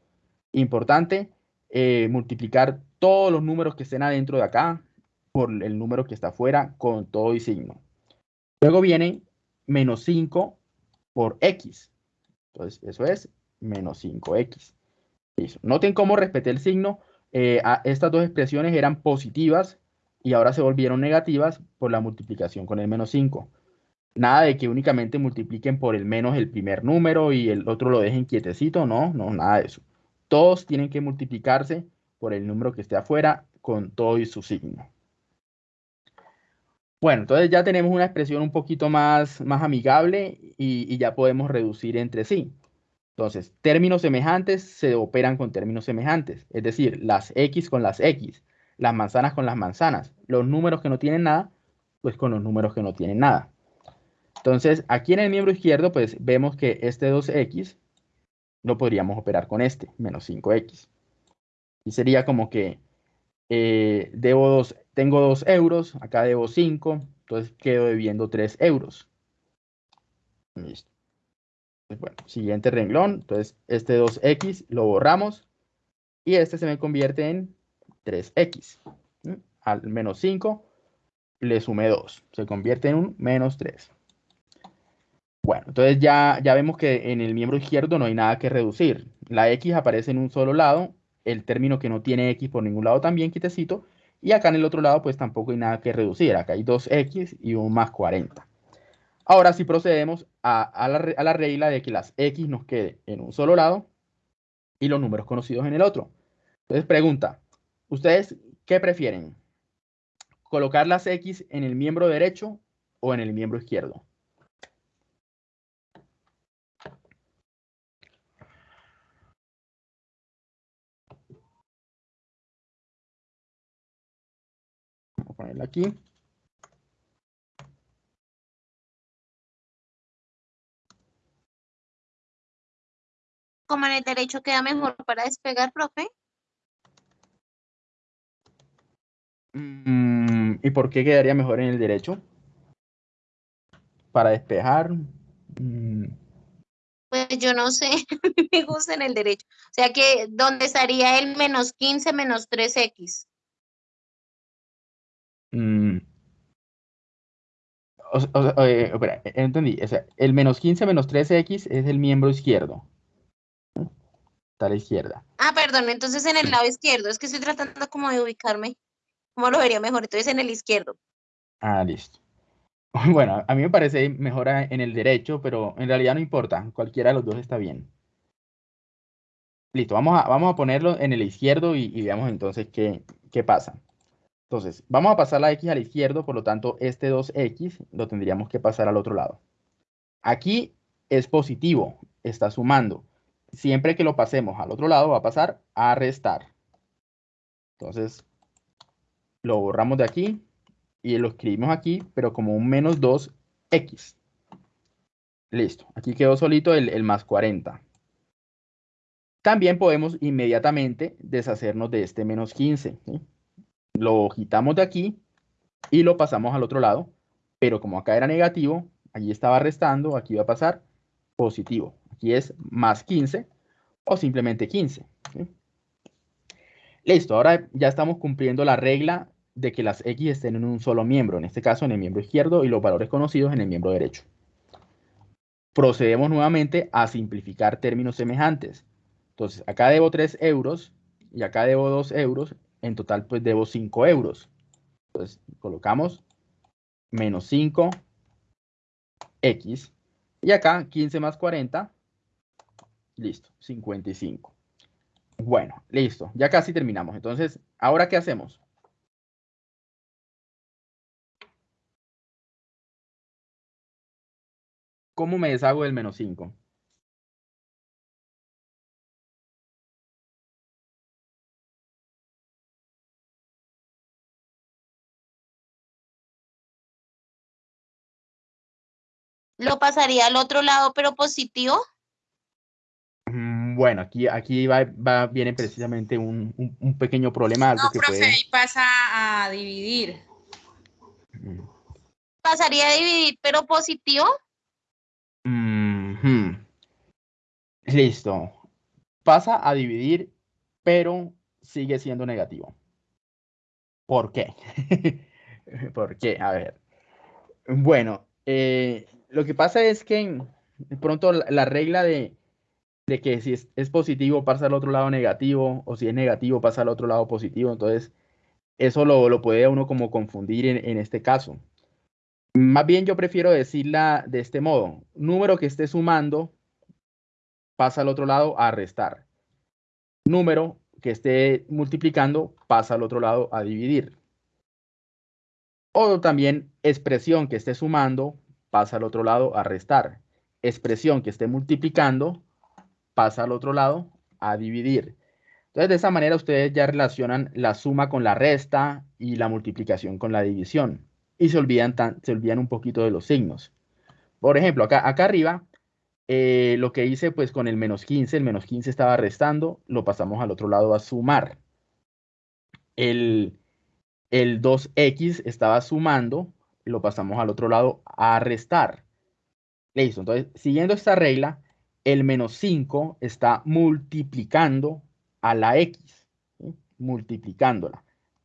Importante eh, multiplicar todos los números que estén adentro de acá por el número que está afuera con todo y signo. Luego viene menos 5 por x. Entonces, eso es menos 5x. Noten cómo respeté el signo. Eh, estas dos expresiones eran positivas y ahora se volvieron negativas por la multiplicación con el menos 5. Nada de que únicamente multipliquen por el menos el primer número y el otro lo dejen quietecito, no, no, nada de eso. Todos tienen que multiplicarse por el número que esté afuera con todo y su signo. Bueno, entonces ya tenemos una expresión un poquito más, más amigable y, y ya podemos reducir entre sí. Entonces, términos semejantes se operan con términos semejantes, es decir, las x con las x, las manzanas con las manzanas, los números que no tienen nada, pues con los números que no tienen nada. Entonces, aquí en el miembro izquierdo, pues vemos que este 2x lo podríamos operar con este, menos 5x. Y sería como que eh, debo dos, tengo 2 euros, acá debo 5, entonces quedo debiendo 3 euros. Listo. Bueno, siguiente renglón, entonces este 2x lo borramos y este se me convierte en 3x. Al menos 5 le sumé 2, se convierte en un menos 3. Bueno, entonces ya, ya vemos que en el miembro izquierdo no hay nada que reducir. La x aparece en un solo lado, el término que no tiene x por ningún lado también quitecito, y acá en el otro lado pues tampoco hay nada que reducir. Acá hay 2x y un más 40. Ahora sí procedemos a, la, a la regla de que las x nos quede en un solo lado y los números conocidos en el otro. Entonces pregunta, ¿ustedes qué prefieren? colocar las X en el miembro derecho o en el miembro izquierdo. Ponerla aquí. Como en el derecho queda mejor para despegar, profe. Mm, ¿Y por qué quedaría mejor en el derecho? Para despejar. mm, Pues yo no sé, me gusta en el derecho. O sea que, ¿dónde estaría el menos 15 menos 3x? Mm. O espera, eh, entendí. O sea, el menos 15 menos 13x es el miembro izquierdo. Está a la izquierda. Ah, perdón, entonces en el lado izquierdo. Es que estoy tratando como de ubicarme. ¿Cómo lo vería mejor? Entonces en el izquierdo. Ah, listo. Bueno, a mí me parece mejor en el derecho, pero en realidad no importa. Cualquiera de los dos está bien. Listo, vamos a, vamos a ponerlo en el izquierdo y, y veamos entonces qué, qué pasa. Entonces, vamos a pasar la x al izquierdo, por lo tanto, este 2x lo tendríamos que pasar al otro lado. Aquí es positivo, está sumando. Siempre que lo pasemos al otro lado va a pasar a restar. Entonces, lo borramos de aquí y lo escribimos aquí, pero como un menos 2x. Listo, aquí quedó solito el, el más 40. También podemos inmediatamente deshacernos de este menos 15. ¿sí? Lo quitamos de aquí y lo pasamos al otro lado, pero como acá era negativo, allí estaba restando, aquí va a pasar positivo. Aquí es más 15 o simplemente 15. ¿sí? Listo, ahora ya estamos cumpliendo la regla de que las X estén en un solo miembro, en este caso en el miembro izquierdo y los valores conocidos en el miembro derecho. Procedemos nuevamente a simplificar términos semejantes. Entonces, acá debo 3 euros y acá debo 2 euros. En total, pues debo 5 euros. Entonces, colocamos menos 5 X. Y acá 15 más 40. Listo, 55. Bueno, listo. Ya casi terminamos. Entonces, ¿ahora qué hacemos? ¿Cómo me deshago del menos 5? Lo pasaría al otro lado, pero positivo. Mm, Bueno, aquí, aquí va, va- viene precisamente un, un- un pequeño problema, algo No, que profe, puede... ahí pasa a dividir. Mm, Pasaría a dividir, pero positivo. mhm. Listo. Pasa a dividir, pero sigue siendo negativo. ¿Por qué? ¿Por qué? A ver. Bueno, eh, lo que pasa es que pronto la, la regla de, de que si es, es positivo pasa al otro lado negativo, o si es negativo pasa al otro lado positivo, entonces eso lo, lo puede uno como confundir en, en este caso. Más bien yo prefiero decirla de este modo. Número que esté sumando pasa al otro lado a restar. Número que esté multiplicando pasa al otro lado a dividir. O también expresión que esté sumando pasa al otro lado a restar. Expresión que esté multiplicando pasa al otro lado a dividir. Entonces, de esa manera ustedes ya relacionan la suma con la resta y la multiplicación con la división. Y se olvidan, tan- se olvidan un poquito de los signos. Por ejemplo, acá, acá arriba, eh, lo que hice pues con el menos 15, el menos 15 estaba restando, lo pasamos al otro lado a sumar. El, el 2x estaba sumando, lo pasamos al otro lado a restar. Listo, entonces, siguiendo esta regla, el menos 5 está multiplicando a la x, multiplicándola.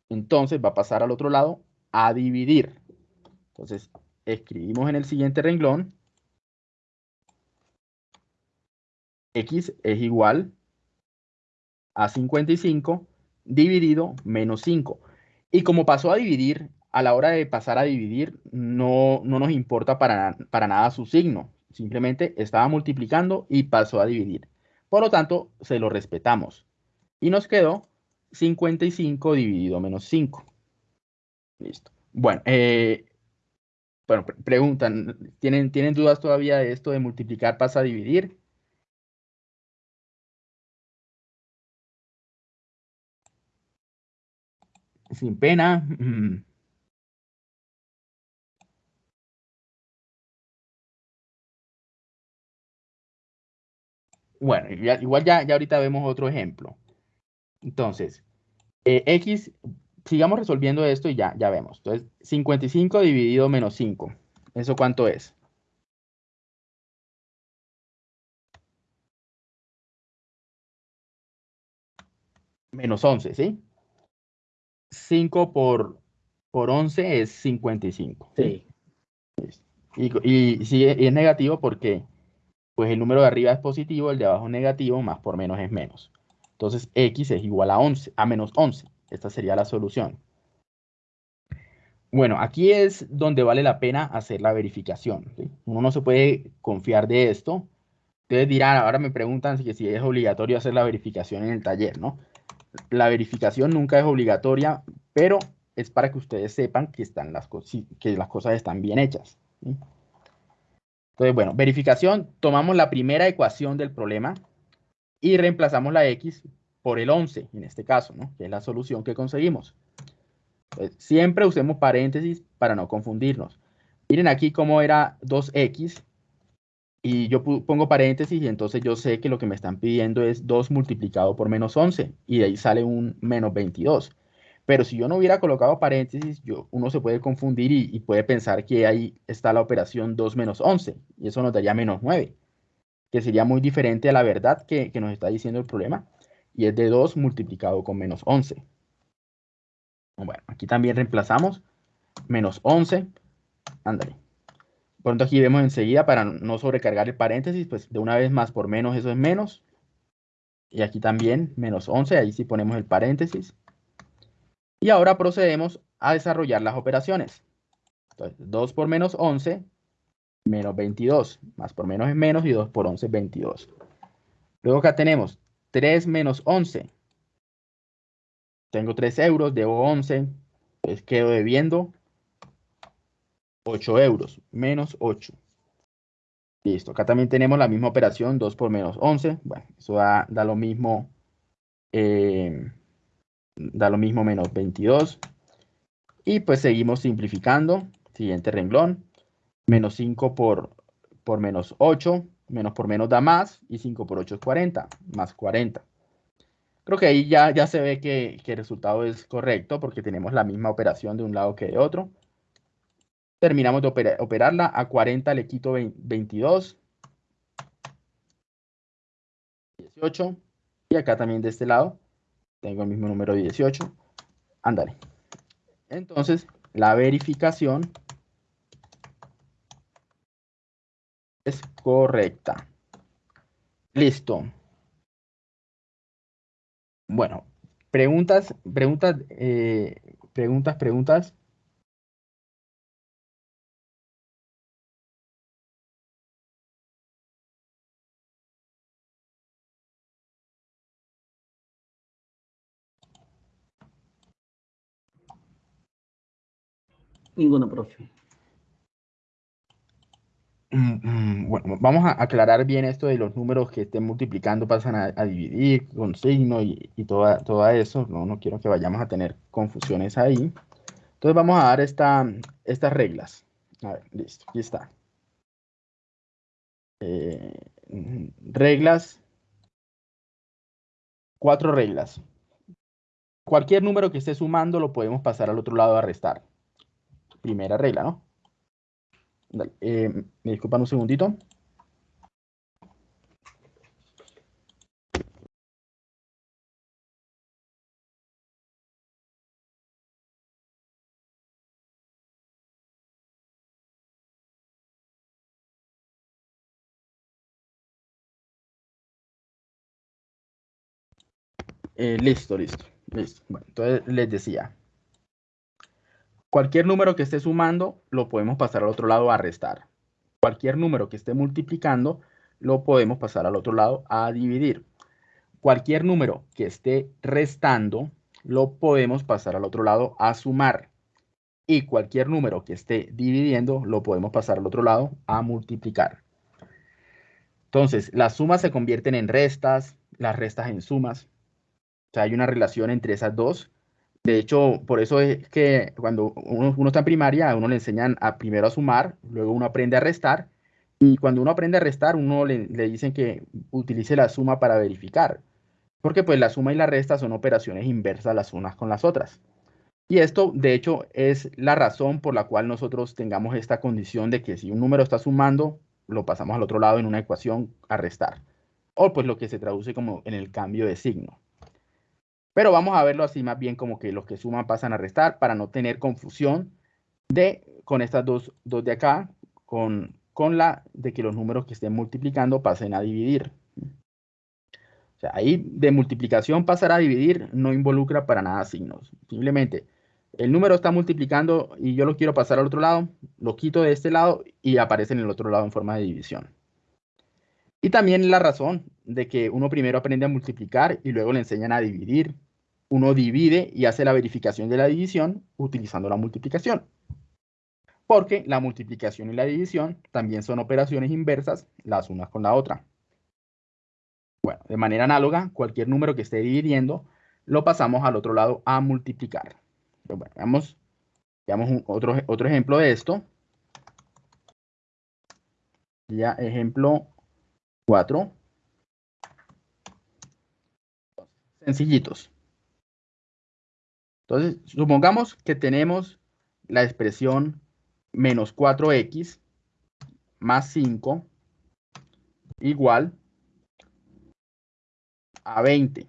Entonces va a pasar al otro lado a dividir. Entonces, escribimos en el siguiente renglón, x es igual a 55 dividido menos 5. Y como pasó a dividir, a la hora de pasar a dividir, no, no nos importa para, para nada su signo. Simplemente estaba multiplicando y pasó a dividir. Por lo tanto, se lo respetamos. Y nos quedó 55 dividido menos 5. Listo. Bueno, eh, bueno, preguntan, ¿tienen, ¿tienen dudas todavía de esto de multiplicar pasa a dividir? Sin pena. Bueno, igual ya, ya ahorita vemos otro ejemplo. Entonces, eh, X, sigamos resolviendo esto y ya, ya vemos. Entonces, 55 dividido menos 5. ¿Eso cuánto es? Menos 11, ¿sí? 5 por, por 11 es 55. Sí. Y, y, sí, es negativo porque pues el número de arriba es positivo, el de abajo negativo, más por menos es menos. Entonces x es igual a 11, a menos 11. Esta sería la solución. Bueno, aquí es donde vale la pena hacer la verificación. Uno no se puede confiar de esto. Ustedes dirán, ahora me preguntan si, es obligatorio hacer la verificación en el taller, ¿no? La verificación nunca es obligatoria, pero es para que ustedes sepan que, están las, que las cosas están bien hechas. Entonces, bueno, verificación, tomamos la primera ecuación del problema y reemplazamos la x por el 11, en este caso, ¿no? que es la solución que conseguimos. siempre usemos paréntesis para no confundirnos. Miren aquí cómo era 2x y yo pongo paréntesis y entonces yo sé que lo que me están pidiendo es 2 multiplicado por menos 11 y de ahí sale un menos 22. Pero si yo no hubiera colocado paréntesis, yo, uno se puede confundir y, puede pensar que ahí está la operación 2 menos 11, y eso nos daría menos 9, que sería muy diferente a la verdad que, nos está diciendo el problema, y es de 2 multiplicado con menos 11. Bueno, aquí también reemplazamos menos 11, ándale. Pronto aquí vemos enseguida, para no sobrecargar el paréntesis, pues de una vez más por menos eso es menos, y aquí también menos 11, ahí sí ponemos el paréntesis. Y ahora procedemos a desarrollar las operaciones. Entonces, 2 por menos 11, menos 22. Más por menos es menos y 2 por 11 es 22. Luego acá tenemos 3 menos 11. Tengo 3 euros, debo 11. Entonces quedo debiendo 8 euros, menos 8. Listo, acá también tenemos la misma operación, 2 por menos 11. Bueno, eso da, lo mismo. Eh, da lo mismo menos 22. Y pues seguimos simplificando. Siguiente renglón. Menos 5 por, por menos 8. Menos por menos da más. Y 5 por 8 es 40. Más 40. Creo que ahí ya, ya se ve que, el resultado es correcto porque tenemos la misma operación de un lado que de otro. Terminamos de operarla. A 40 le quito 22. 18. Y acá también de este lado tengo el mismo número 18. Ándale. Entonces, la verificación es correcta. Listo. Bueno, preguntas, preguntas, eh, preguntas, preguntas. Ninguno, profe. Mm, mm, bueno, vamos a aclarar bien esto de los números que estén multiplicando pasan a, dividir con signo y, toda, todo eso. No, no quiero que vayamos a tener confusiones ahí. Entonces vamos a dar esta, estas reglas. A ver, listo, aquí está. Eh, reglas. Cuatro reglas. Cualquier número que esté sumando lo podemos pasar al otro lado a restar primera regla, ¿no? Eh, me disculpan un segundito. Eh, listo, listo, listo. Bueno, entonces les decía, Cualquier número que esté sumando lo podemos pasar al otro lado a restar. Cualquier número que esté multiplicando lo podemos pasar al otro lado a dividir. Cualquier número que esté restando lo podemos pasar al otro lado a sumar. y cualquier número que esté dividiendo lo podemos pasar al otro lado a multiplicar. Entonces, las sumas se convierten en restas, las restas en sumas. O sea, hay una relación entre esas dos. De hecho, por eso es que cuando uno, está en primaria, a uno le enseñan a primero a sumar, luego uno aprende a restar, y cuando uno aprende a restar, uno le, le dicen que utilice la suma para verificar, porque pues la suma y la resta son operaciones inversas las unas con las otras. Y esto, de hecho, es la razón por la cual nosotros tengamos esta condición de que si un número está sumando, lo pasamos al otro lado en una ecuación a restar. O pues lo que se traduce como en el cambio de signo. Pero vamos a verlo así más bien como que los que suman pasan a restar para no tener confusión de con estas dos, dos de acá, con, con la de que los números que estén multiplicando pasen a dividir. O sea, ahí de multiplicación pasar a dividir no involucra para nada signos. Simplemente el número está multiplicando y yo lo quiero pasar al otro lado, lo quito de este lado y aparece en el otro lado en forma de división. Y también la razón de que uno primero aprende a multiplicar y luego le enseñan a dividir. Uno divide y hace la verificación de la división utilizando la multiplicación. Porque la multiplicación y la división también son operaciones inversas las unas con la otra. Bueno, de manera análoga, cualquier número que esté dividiendo lo pasamos al otro lado a multiplicar. Pues bueno, veamos, veamos otro, otro ejemplo de esto. Ya ejemplo 4. Sencillitos. Entonces, supongamos que tenemos la expresión menos 4x más 5 igual a 20.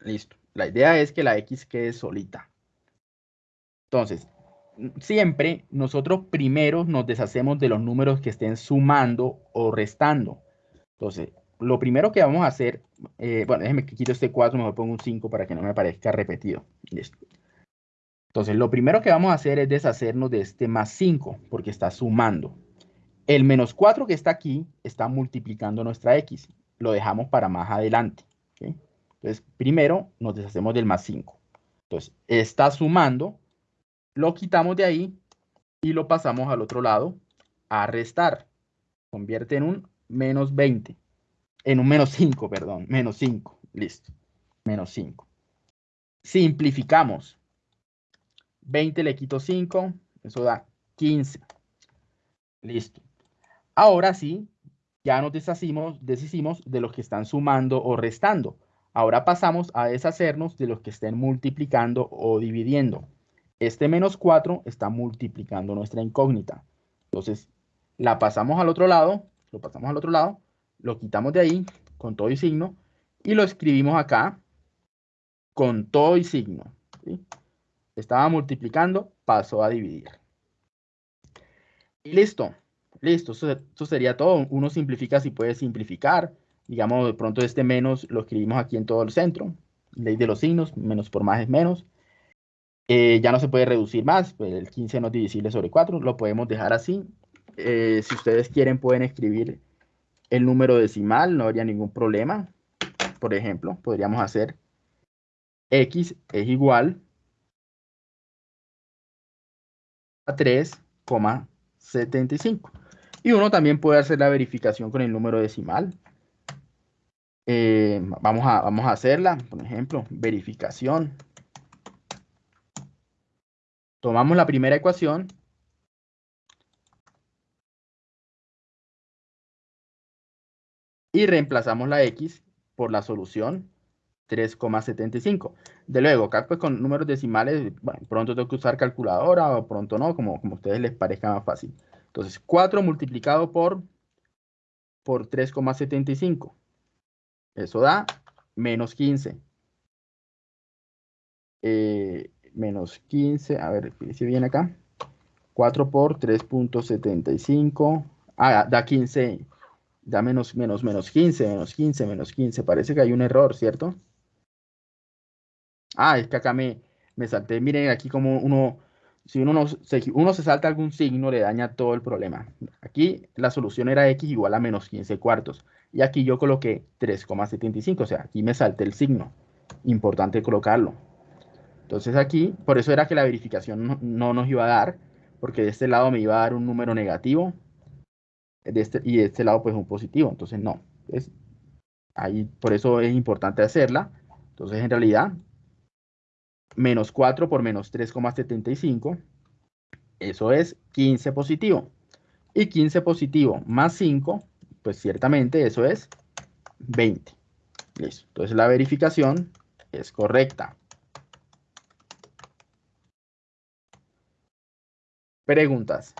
Listo. La idea es que la X quede solita. Entonces, siempre nosotros primero nos deshacemos de los números que estén sumando o restando. Entonces, lo primero que vamos a hacer, eh, bueno, déjeme que quito este 4, mejor pongo un 5 para que no me parezca repetido. Listo. Entonces, lo primero que vamos a hacer es deshacernos de este más 5, porque está sumando. El menos 4 que está aquí está multiplicando nuestra X. Lo dejamos para más adelante. Entonces, primero nos deshacemos del más 5. Entonces, está sumando, lo quitamos de ahí y lo pasamos al otro lado a restar. Convierte en un menos 20. En un menos 5, perdón. Menos 5. Listo. Menos 5. Simplificamos. 20 le quito 5. Eso da 15. Listo. Ahora sí, ya nos deshacimos, deshicimos de los que están sumando o restando. Ahora pasamos a deshacernos de los que estén multiplicando o dividiendo. Este menos 4 está multiplicando nuestra incógnita. Entonces, la pasamos al otro lado, lo pasamos al otro lado, lo quitamos de ahí con todo y signo y lo escribimos acá con todo y signo. Estaba multiplicando, pasó a dividir. Y listo, listo, eso, sería todo. Uno simplifica si puede simplificar. Digamos, de pronto este menos lo escribimos aquí en todo el centro. Ley de los signos, menos por más es menos. Eh, ya no se puede reducir más, pues el 15 no es divisible sobre 4, lo podemos dejar así. Eh, si ustedes quieren pueden escribir el número decimal, no habría ningún problema. Por ejemplo, podríamos hacer x es igual a 3,75. Y uno también puede hacer la verificación con el número decimal. Eh, vamos, a, vamos a hacerla, por ejemplo, verificación Tomamos la primera ecuación. Y reemplazamos la x por la solución 3,75. De luego, acá pues con números decimales, bueno, pronto tengo que usar calculadora o pronto no, como, como a ustedes les parezca más fácil. Entonces, 4 multiplicado por, por 3,75. Eso da menos 15. Eh, menos 15, a ver, si viene acá. 4 por 3.75, ah, da 15, da menos, menos, menos 15, menos 15, menos 15. Parece que hay un error, ¿cierto? Ah, es que acá me, me salté. Miren aquí como uno, si uno, no, se, uno se salta algún signo, le daña todo el problema. Aquí la solución era x igual a menos 15 cuartos. Y aquí yo coloqué 3,75, o sea, aquí me salté el signo. Importante colocarlo. Entonces aquí, por eso era que la verificación no, no nos iba a dar, porque de este lado me iba a dar un número negativo de este, y de este lado pues un positivo. Entonces no. Es, ahí, por eso es importante hacerla. Entonces en realidad, menos 4 por menos 3,75, eso es 15 positivo. Y 15 positivo más 5, pues ciertamente eso es 20. Listo. Entonces la verificación es correcta. Preguntas.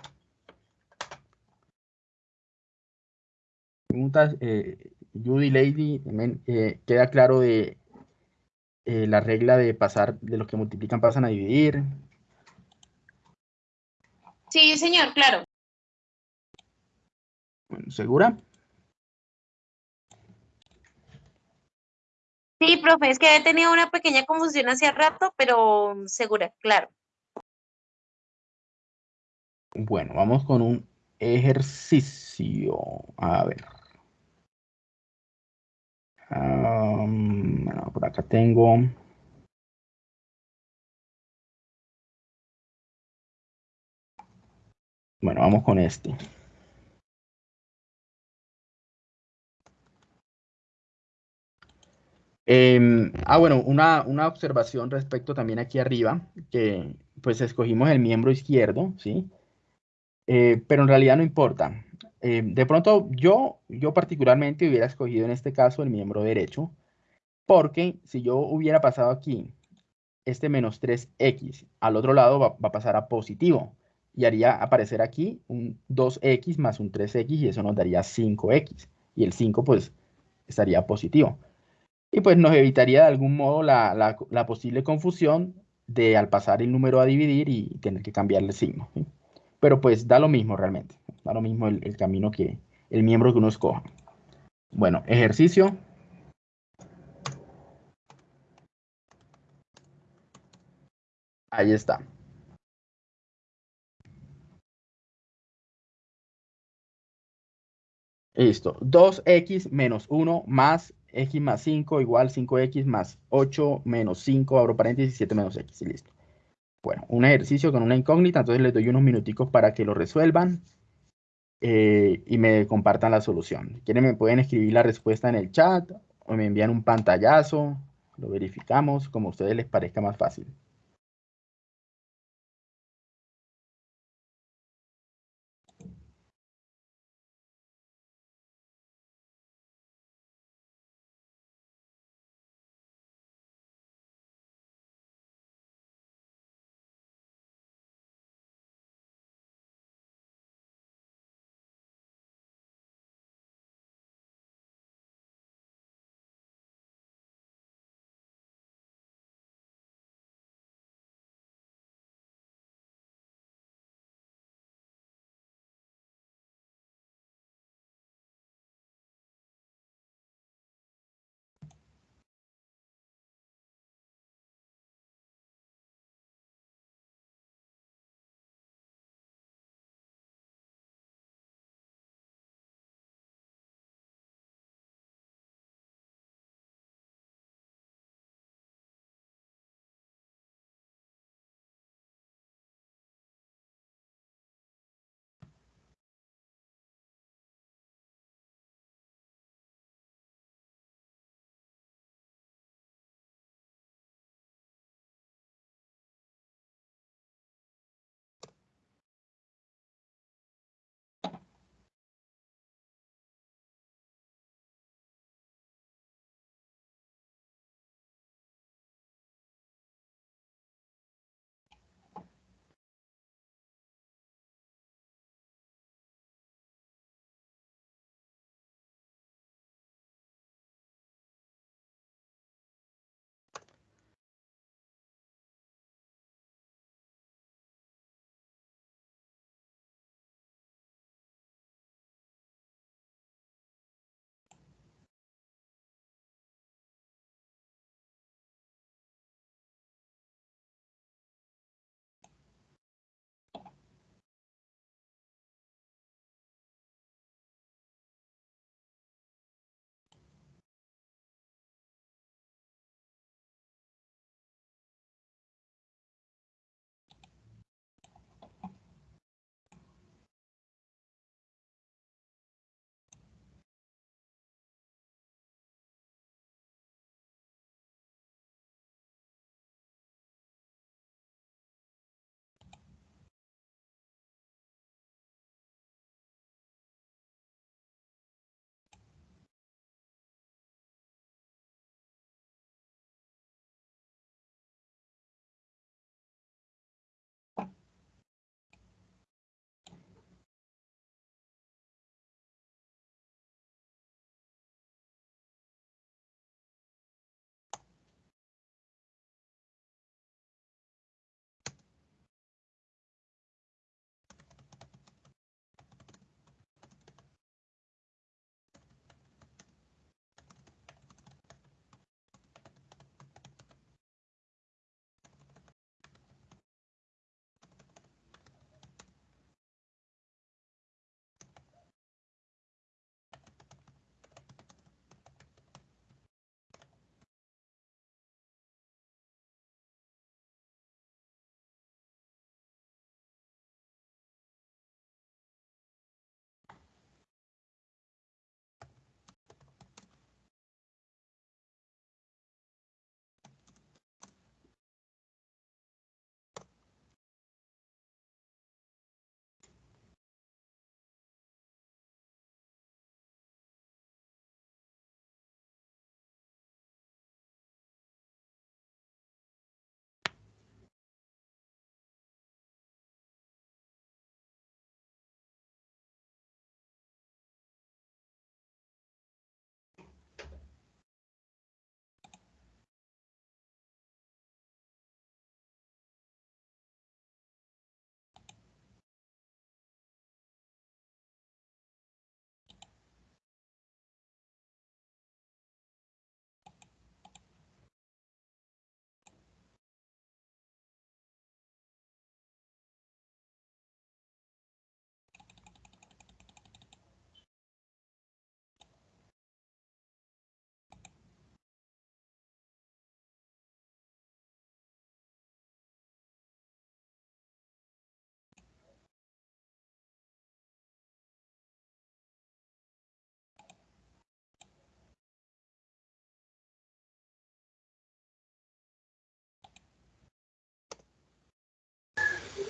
Preguntas, eh, Judy Lady, eh, ¿queda claro de eh, la regla de pasar, de los que multiplican pasan a dividir? Sí, señor, claro. Bueno, ¿segura? Sí, profe, es que he tenido una pequeña confusión hace rato, pero segura, claro. Bueno, vamos con un ejercicio. A ver. Um, bueno, por acá tengo. Bueno, vamos con este. Eh, ah, bueno, una, una, observación respecto también aquí arriba, que pues escogimos el miembro izquierdo, ¿sí? Eh, pero en realidad no importa. Eh, de pronto yo, yo particularmente hubiera escogido en este caso el miembro derecho, porque si yo hubiera pasado aquí este menos 3x, al otro lado va, a pasar a positivo y haría aparecer aquí un 2x más un 3x y eso nos daría 5x. Y el 5 pues estaría positivo. Y pues nos evitaría de algún modo la, posible confusión de al pasar el número a dividir y tener que cambiarle el signo. Pero pues da lo mismo realmente. Da lo mismo el, el camino que, el miembro que uno escoja. Bueno, ejercicio. Ahí está. Listo. 2x menos 1 más x más 5 igual 5x más 8 menos 5, abro paréntesis, 7 menos x y listo. Bueno, un ejercicio con una incógnita, entonces les doy unos minuticos para que lo resuelvan eh, y me compartan la solución. Quieren me pueden escribir la respuesta en el chat o me envían un pantallazo, lo verificamos como a ustedes les parezca más fácil.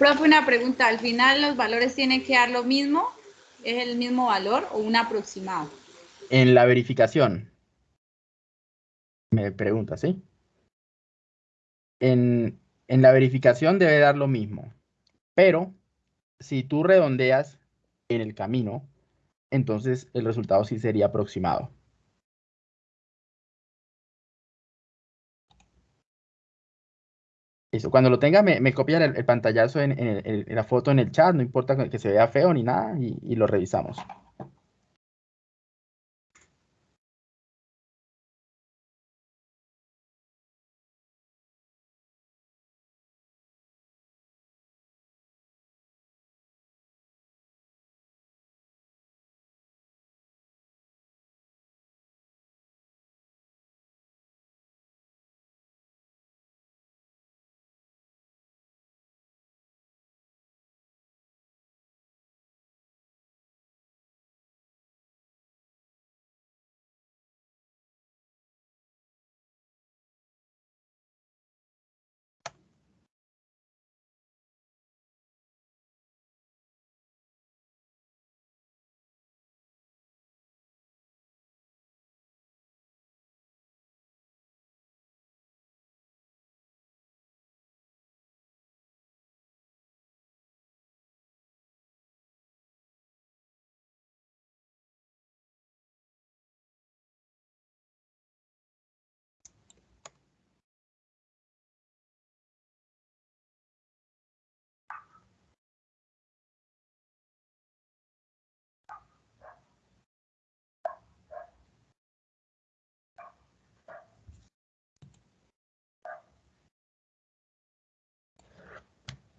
Profe, una pregunta. ¿Al final los valores tienen que dar lo mismo? ¿Es el mismo valor o un aproximado? En la verificación. Me pregunta, ¿sí? En, en la verificación debe dar lo mismo. Pero si tú redondeas en el camino, entonces el resultado sí sería aproximado. Eso, cuando lo tenga, me, me copia el, pantallazo en, en la foto en el chat, no importa que se vea feo ni nada, y, y lo revisamos.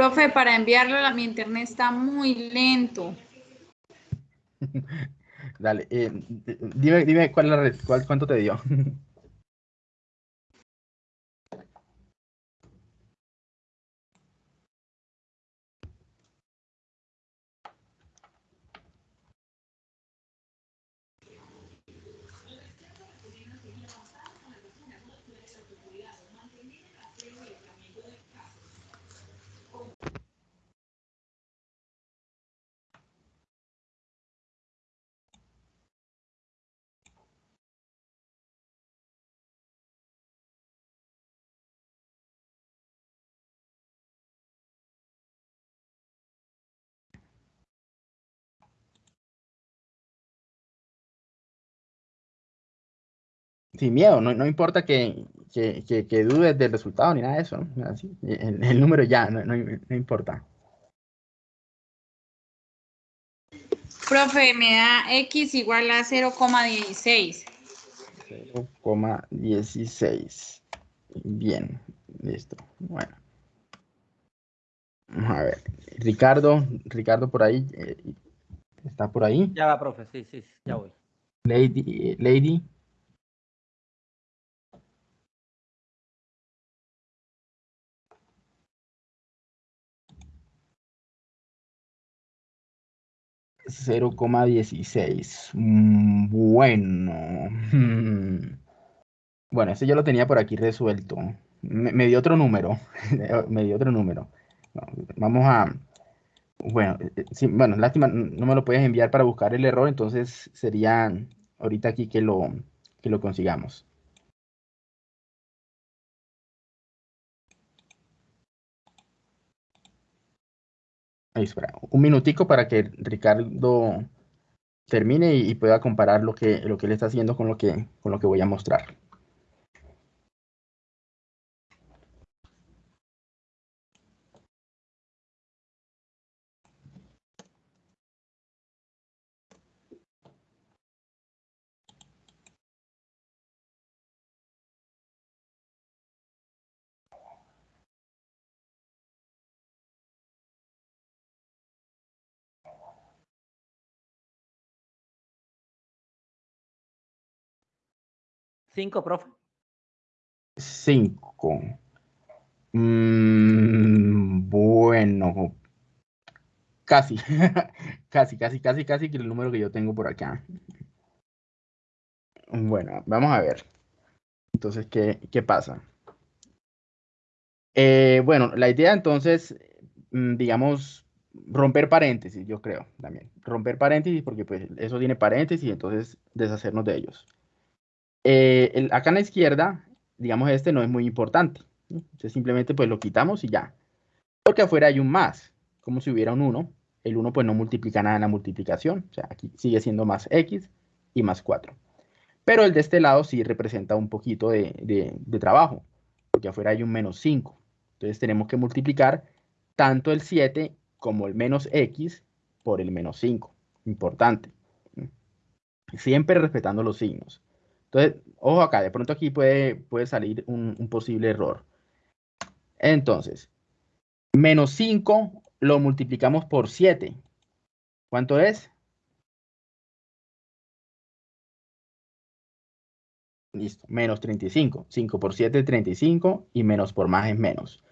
Profe, para enviarlo mi internet está muy lento. Dale, eh, dime, dime cuál cuál, cuánto te dio. Sin miedo, no, no importa que, que, que- que dudes del resultado ni nada de eso. ¿no? Así, el, el número ya, no, no- no importa. Profe, me da x igual a 0,16. 0,16. Bien, listo. Bueno. Vamos a ver. Ricardo, Ricardo por ahí. eh, ¿Está por ahí? Ya va, profe, sí, sí, ya voy. Lady, eh, Lady. Cero coma dieciséis. Mm, Bueno. Bueno, ese yo lo tenía por aquí resuelto. Me, me dio otro número. Me dio otro número. Vamos a. Bueno, eh, eh, sí, bueno, lástima, no me lo puedes enviar para buscar el error, entonces sería ahorita aquí que lo, que lo consigamos. Un minutico para que Ricardo termine y, y pueda comparar lo que, lo que él está haciendo con lo que, con lo que voy a mostrar. 5, profe. 5. Mm, bueno, casi, casi, casi, casi, casi que el número que yo tengo por acá. Bueno, vamos a ver. Entonces, ¿qué, qué pasa? Eh, bueno, la idea entonces, mm, digamos, romper paréntesis, yo creo también. Romper paréntesis porque pues eso tiene paréntesis y entonces deshacernos de ellos. Eh, acá en la izquierda, digamos, este no es muy importante. Entonces simplemente pues lo quitamos y ya. Porque afuera hay un más, como si hubiera un 1. El 1 pues no multiplica nada en la multiplicación. O sea, aquí sigue siendo más x y más 4. Pero el de este lado sí representa un poquito de, de trabajo, porque afuera hay un menos 5. Entonces tenemos que multiplicar tanto el 7 como el menos x por el menos 5. Importante. Siempre respetando los signos. Entonces, ojo acá, de pronto aquí puede, puede salir un, un posible error. Entonces, menos 5 lo multiplicamos por 7. ¿Cuánto es? Listo, menos 35. 5 por 7 es 35 y menos por más es menos.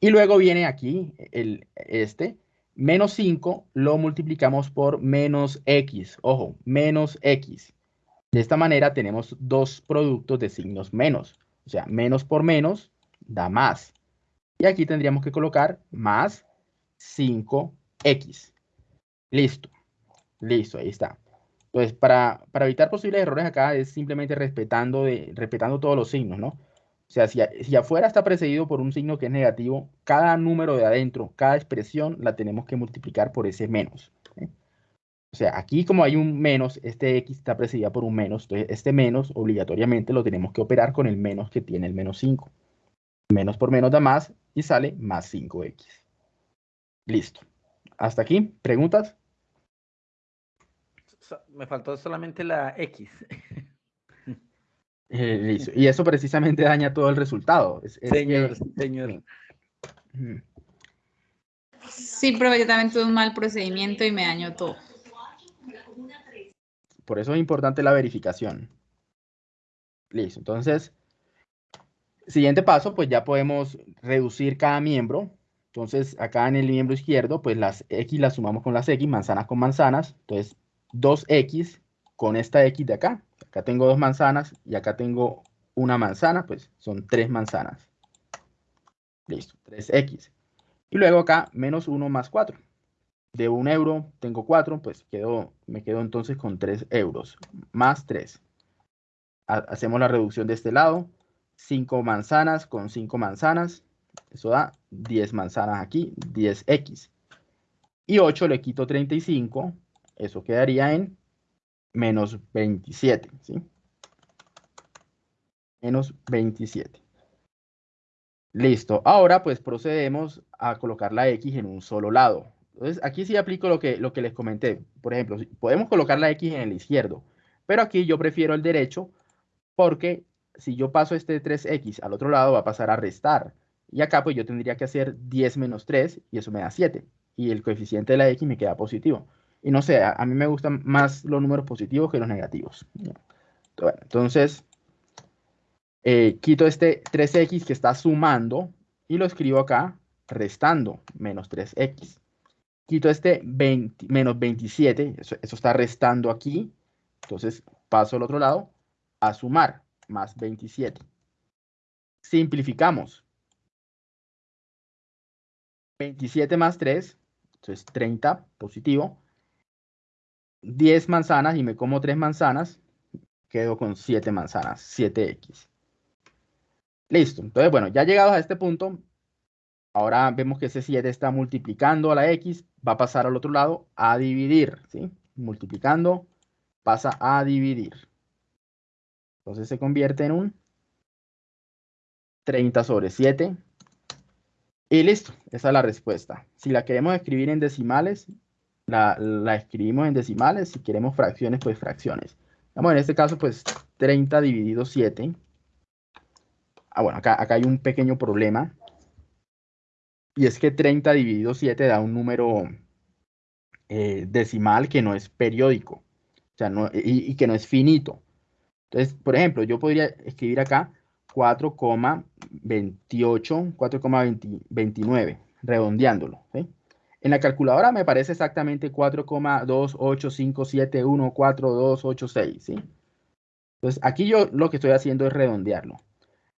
Y luego viene aquí el, este, menos 5 lo multiplicamos por menos x. Ojo, menos x. De esta manera tenemos dos productos de signos menos. O sea, menos por menos da más. Y aquí tendríamos que colocar más 5x. Listo. Listo, ahí está. Entonces, para, para evitar posibles errores acá es simplemente respetando, de, respetando todos los signos, ¿no? O sea, si, si, afuera está precedido por un signo que es negativo, cada número de adentro, cada expresión, la tenemos que multiplicar por ese menos. O sea, aquí como hay un menos, este x está precedida por un menos, entonces este menos obligatoriamente lo tenemos que operar con el menos que tiene el menos 5. Menos por menos da más y sale más 5x. Listo. Hasta aquí, ¿preguntas? Me faltó solamente la x. Eh, y eso precisamente daña todo el resultado. Es, es señor, que, señor. Sí, pero yo también tuve un mal procedimiento y me dañó todo. Por eso es importante la verificación. Listo, entonces, siguiente paso, pues ya podemos reducir cada miembro. Entonces, acá en el miembro izquierdo, pues las X las sumamos con las X, manzanas con manzanas. Entonces, 2X con esta X de acá. Acá tengo dos manzanas y acá tengo una manzana, pues son tres manzanas. Listo, 3x. Y luego acá, menos 1 más 4. De un euro tengo 4, pues quedo, me quedo entonces con 3 euros. Más 3. Hacemos la reducción de este lado. 5 manzanas con 5 manzanas. Eso da 10 manzanas aquí, 10x. Y 8 le quito 35. Eso quedaría en menos 27, ¿sí? Menos 27. Listo. Ahora pues procedemos a colocar la X en un solo lado. Entonces aquí sí aplico lo que, lo que les comenté. Por ejemplo, podemos colocar la X en el izquierdo, pero aquí yo prefiero el derecho porque si yo paso este 3X al otro lado va a pasar a restar. Y acá pues yo tendría que hacer 10 menos 3 y eso me da 7. Y el coeficiente de la X me queda positivo. Y no sé, a, mí me gustan más los números positivos que los negativos. Bueno, entonces, eh, quito este 3x que está sumando y lo escribo acá restando menos 3x. Quito este 20, menos 27, eso, eso está restando aquí. Entonces paso al otro lado a sumar más 27. Simplificamos. 27 más 3, entonces 30 positivo 10 manzanas y me como 3 manzanas, quedo con 7 manzanas, 7x. Listo. Entonces, bueno, ya llegados a este punto, ahora vemos que ese 7 está multiplicando a la x, va a pasar al otro lado a dividir, ¿sí? Multiplicando, pasa a dividir. Entonces se convierte en un 30 sobre 7. Y listo, esa es la respuesta. Si la queremos escribir en decimales, la, escribimos en decimales, si queremos fracciones, pues fracciones. Vamos, en este caso, pues 30 dividido 7. Ah, bueno, acá, acá hay un pequeño problema. Y es que 30 dividido 7 da un número eh, decimal que no es periódico. O sea, no, y, que no es finito. Entonces, por ejemplo, yo podría escribir acá 4,28, 4,29, redondeándolo. En la calculadora me parece exactamente 4,285714286, ¿sí? Entonces, aquí yo lo que estoy haciendo es redondearlo.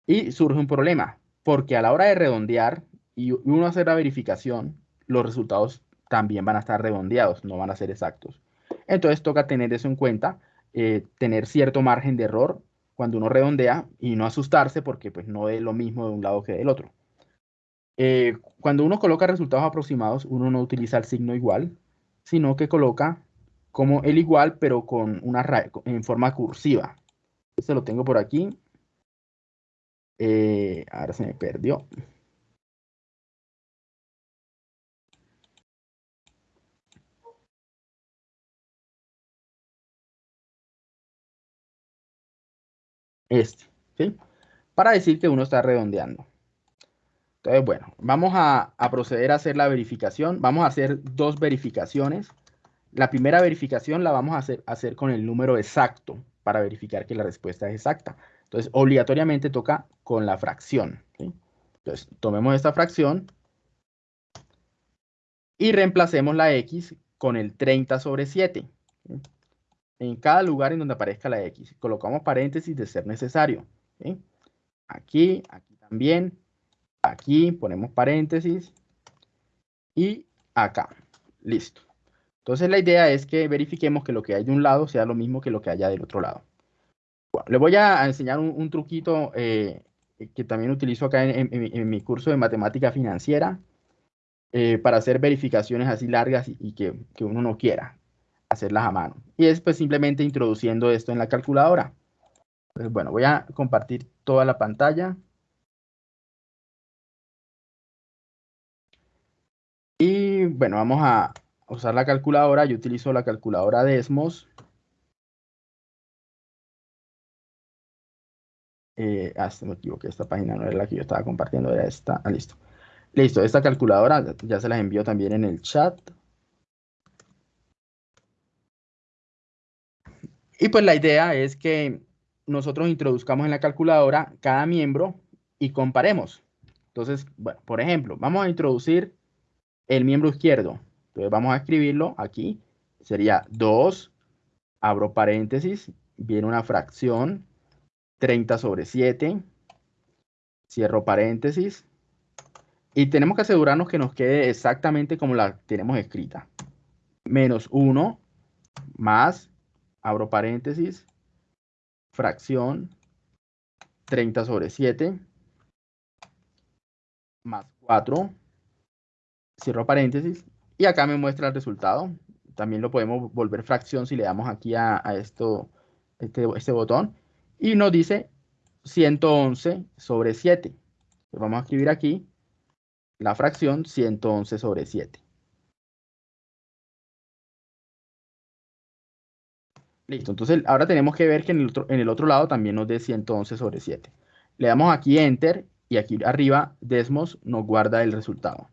Y surge un problema, porque a la hora de redondear y uno hacer la verificación, los resultados también van a estar redondeados, no van a ser exactos. Entonces, toca tener eso en cuenta, eh, tener cierto margen de error cuando uno redondea y no asustarse porque pues, no es lo mismo de un lado que del otro. Eh, cuando uno coloca resultados aproximados, uno no utiliza el signo igual, sino que coloca como el igual, pero con una en forma cursiva. Este lo tengo por aquí. Eh, ahora se me perdió. Este, ¿sí? Para decir que uno está redondeando. Entonces, bueno, vamos a, proceder a hacer la verificación. Vamos a hacer dos verificaciones. La primera verificación la vamos a hacer, con el número exacto para verificar que la respuesta es exacta. Entonces, obligatoriamente toca con la fracción. Entonces, tomemos esta fracción y reemplacemos la x con el 30 sobre 7. En cada lugar en donde aparezca la x. Colocamos paréntesis de ser necesario. Aquí, aquí también. Aquí ponemos paréntesis. Y acá. Listo. Entonces la idea es que verifiquemos que lo que hay de un lado sea lo mismo que lo que haya del otro lado. Bueno, le voy a enseñar un, truquito eh, que también utilizo acá en, mi curso de matemática financiera eh, para hacer verificaciones así largas y, que, uno no quiera hacerlas a mano. Y es pues simplemente introduciendo esto en la calculadora. Bueno, voy a compartir toda la pantalla. Y bueno, vamos a usar la calculadora. Yo utilizo la calculadora Desmos. Eh, ah, me equivoqué, esta página no era la que yo estaba compartiendo, era esta. Ah, listo. Listo, esta calculadora ya se las envío también en el chat. Y pues la idea es que nosotros introduzcamos en la calculadora cada miembro y comparemos. Entonces, por ejemplo, vamos a introducir el miembro izquierdo. Entonces vamos a escribirlo aquí. Sería 2, abro paréntesis, viene una fracción, 30 sobre 7. Cierro paréntesis. Y tenemos que asegurarnos que nos quede exactamente como la tenemos escrita. Menos 1 más, abro paréntesis, fracción 30 sobre 7 más 4, cierro paréntesis, y acá me muestra el resultado. También lo podemos volver fracción si le damos aquí a, esto, este, este botón y nos dice 111 sobre 7. vamos a escribir aquí la fracción 111 sobre 7. Listo, entonces ahora tenemos que ver que en el otro, en el otro lado también nos dé 111 sobre 7. Le damos aquí Enter y aquí arriba Desmos nos guarda el resultado.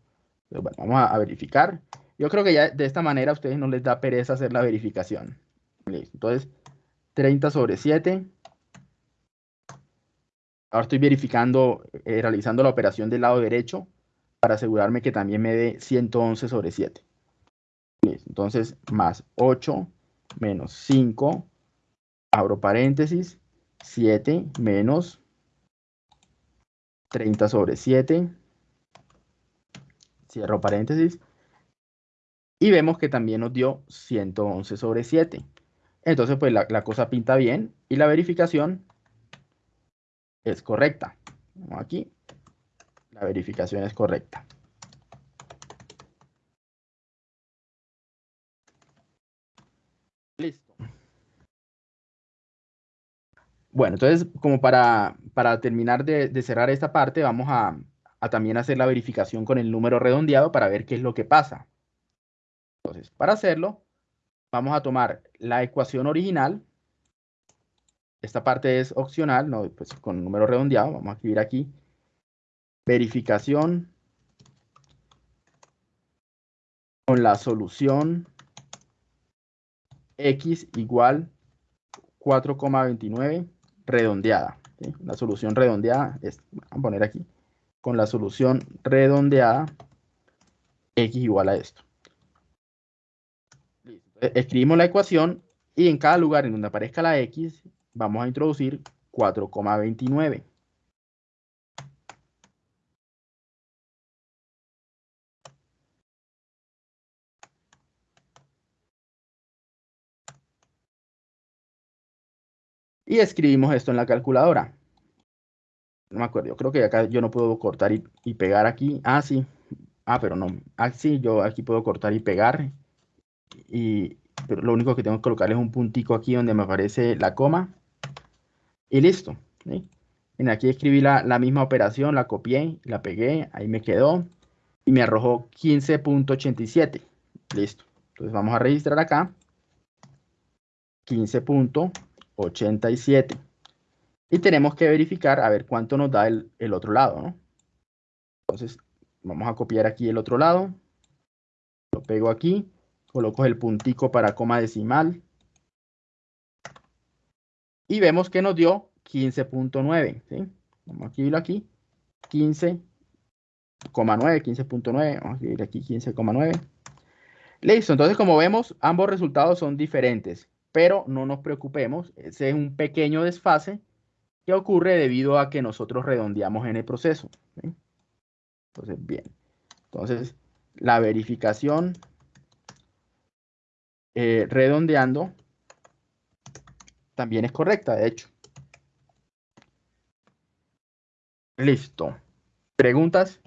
bueno, vamos a, verificar. Yo creo que ya de esta manera a ustedes no les da pereza hacer la verificación. Listo, entonces 30 sobre 7 Ahora estoy verificando, eh, realizando la operación del lado derecho para asegurarme que también me dé 111 sobre 7. Entonces, más 8 menos 5, abro paréntesis, 7 menos 30 sobre 7, cierro paréntesis, y vemos que también nos dio 111 sobre 7. Entonces, pues la, la cosa pinta bien y la verificación es correcta. Aquí, la verificación es correcta. Listo. Bueno, entonces, como para, para terminar de, cerrar esta parte, vamos a, a también hacer la verificación con el número redondeado para ver qué es lo que pasa. Entonces, para hacerlo, vamos a tomar la ecuación original, esta parte es opcional, no, pues con número redondeado, vamos a escribir aquí, verificación con la solución x igual 4,29 redondeada. La solución redondeada es, vamos a poner aquí, con la solución redondeada, x igual a esto. Escribimos la ecuación y en cada lugar en donde aparezca la x, vamos a introducir 4,29. Y escribimos esto en la calculadora. No me acuerdo, yo creo que acá yo no puedo cortar y, pegar aquí. Ah, sí. Ah, pero no. Ah, sí, yo aquí puedo cortar y pegar. Y pero lo único que tengo que colocar es un puntico aquí donde me aparece la coma. Y listo. En aquí escribí la, la misma operación, la copié, la pegué, ahí me quedó. Y me arrojó 15.87. Listo. Entonces vamos a registrar acá. 15.87. 87. Y tenemos que verificar a ver cuánto nos da el, otro lado, ¿no? Entonces, vamos a copiar aquí el otro lado. Lo pego aquí. Coloco el puntico para coma decimal. Y vemos que nos dio 15.9, ¿sí? Vamos a escribirlo aquí. 15,9, 15.9. Vamos a escribir aquí 15,9. Listo, entonces como vemos, ambos resultados son diferentes pero no nos preocupemos, ese es un pequeño desfase que ocurre debido a que nosotros redondeamos en el proceso. Entonces, bien. Entonces, la verificación eh, redondeando también es correcta, de hecho. Listo. ¿Preguntas?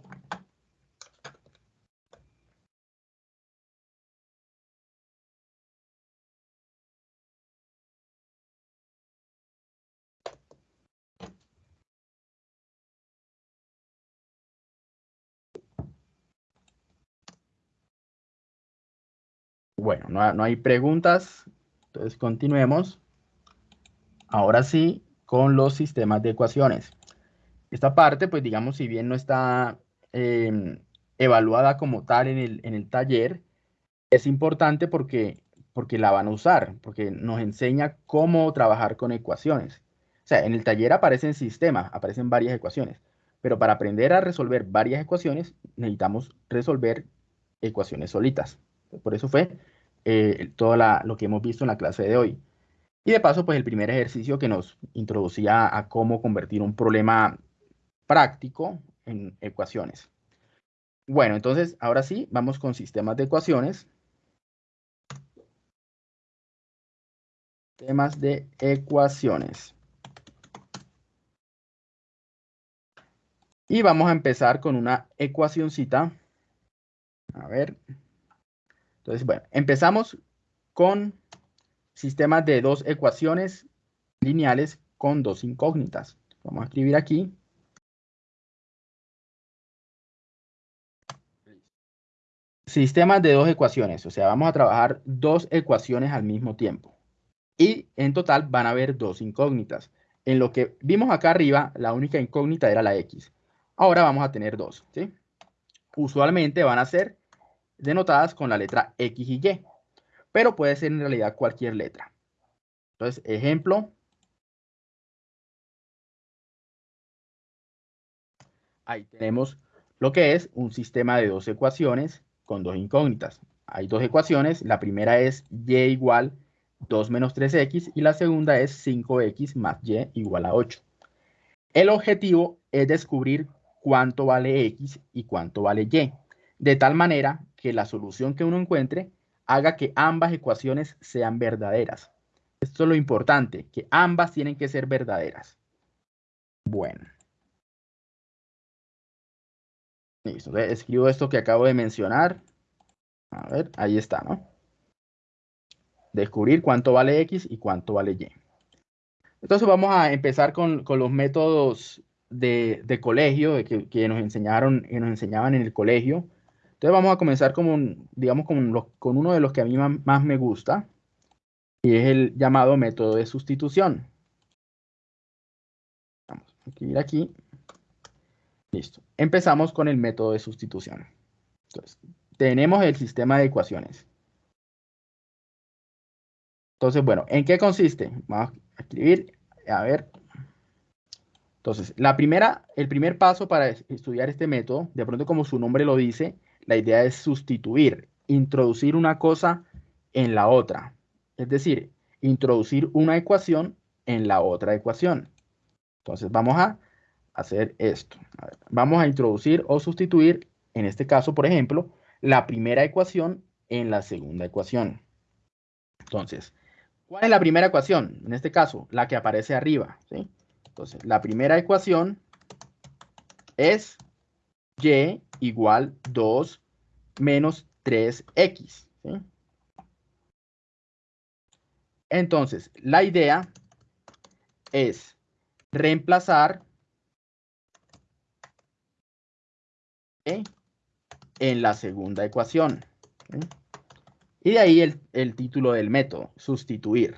Bueno, no, hay preguntas. Entonces continuemos. Ahora sí, con los sistemas de ecuaciones. Esta parte, pues digamos, si bien no está em, evaluada como tal en el, taller, es importante porque, porque la van a usar, porque nos enseña cómo trabajar con ecuaciones. O sea, en el taller aparecen sistemas, aparecen varias ecuaciones, pero para aprender a resolver varias ecuaciones necesitamos resolver ecuaciones solitas. Por eso fue eh, todo lo que hemos visto en la clase de hoy. Y de paso, pues el primer ejercicio que nos introducía a cómo convertir un problema práctico en ecuaciones. Bueno, entonces, ahora sí, vamos con sistemas de ecuaciones. Temas de ecuaciones. Y vamos a empezar con una ecuacióncita. A ver, entonces, bueno, empezamos con sistemas de dos ecuaciones lineales con dos incógnitas. Vamos a escribir aquí. Sistemas de dos ecuaciones, o sea, vamos a trabajar dos ecuaciones al mismo tiempo. Y en total van a haber dos incógnitas. En lo que vimos acá arriba, la única incógnita era la X. Ahora vamos a tener dos. Usualmente van a ser denotadas con la letra X y Y, pero puede ser en realidad cualquier letra. Entonces, ejemplo. Ahí tenemos lo que es un sistema de dos ecuaciones con dos incógnitas. Hay dos ecuaciones, la primera es y igual 2 menos 3x y la segunda es 5x más y igual a 8. El objetivo es descubrir cuánto vale x y cuánto vale y, de tal manera que la solución que uno encuentre haga que ambas ecuaciones sean verdaderas. Esto es lo importante, que ambas tienen que ser verdaderas. Bueno. Listo, escribo esto que acabo de mencionar. A ver, ahí está, ¿no? Descubrir cuánto vale X y cuánto vale Y. Entonces vamos a empezar con, los métodos de, colegio que, que, nos enseñaron, que nos enseñaban en el colegio. Entonces vamos a comenzar con, digamos, con, uno de los que a mí más me gusta, y es el llamado método de sustitución. Vamos a escribir aquí. Listo. Empezamos con el método de sustitución. Entonces, tenemos el sistema de ecuaciones. Entonces, bueno, ¿en qué consiste? escribir, a ver. Entonces, la primera, el primer paso para estudiar este método, de pronto como su nombre lo dice, la idea es sustituir, introducir una cosa en la otra. Es decir, introducir una ecuación en la otra ecuación. Entonces, vamos a hacer esto. vamos a introducir o sustituir, en este caso, por ejemplo, la primera ecuación en la segunda ecuación. Entonces, ¿cuál es la primera ecuación? En este caso, la que aparece arriba. Entonces, la primera ecuación es y igual 2 menos 3x. Entonces, la idea es reemplazar en la segunda ecuación. Y de ahí el, título del método, sustituir.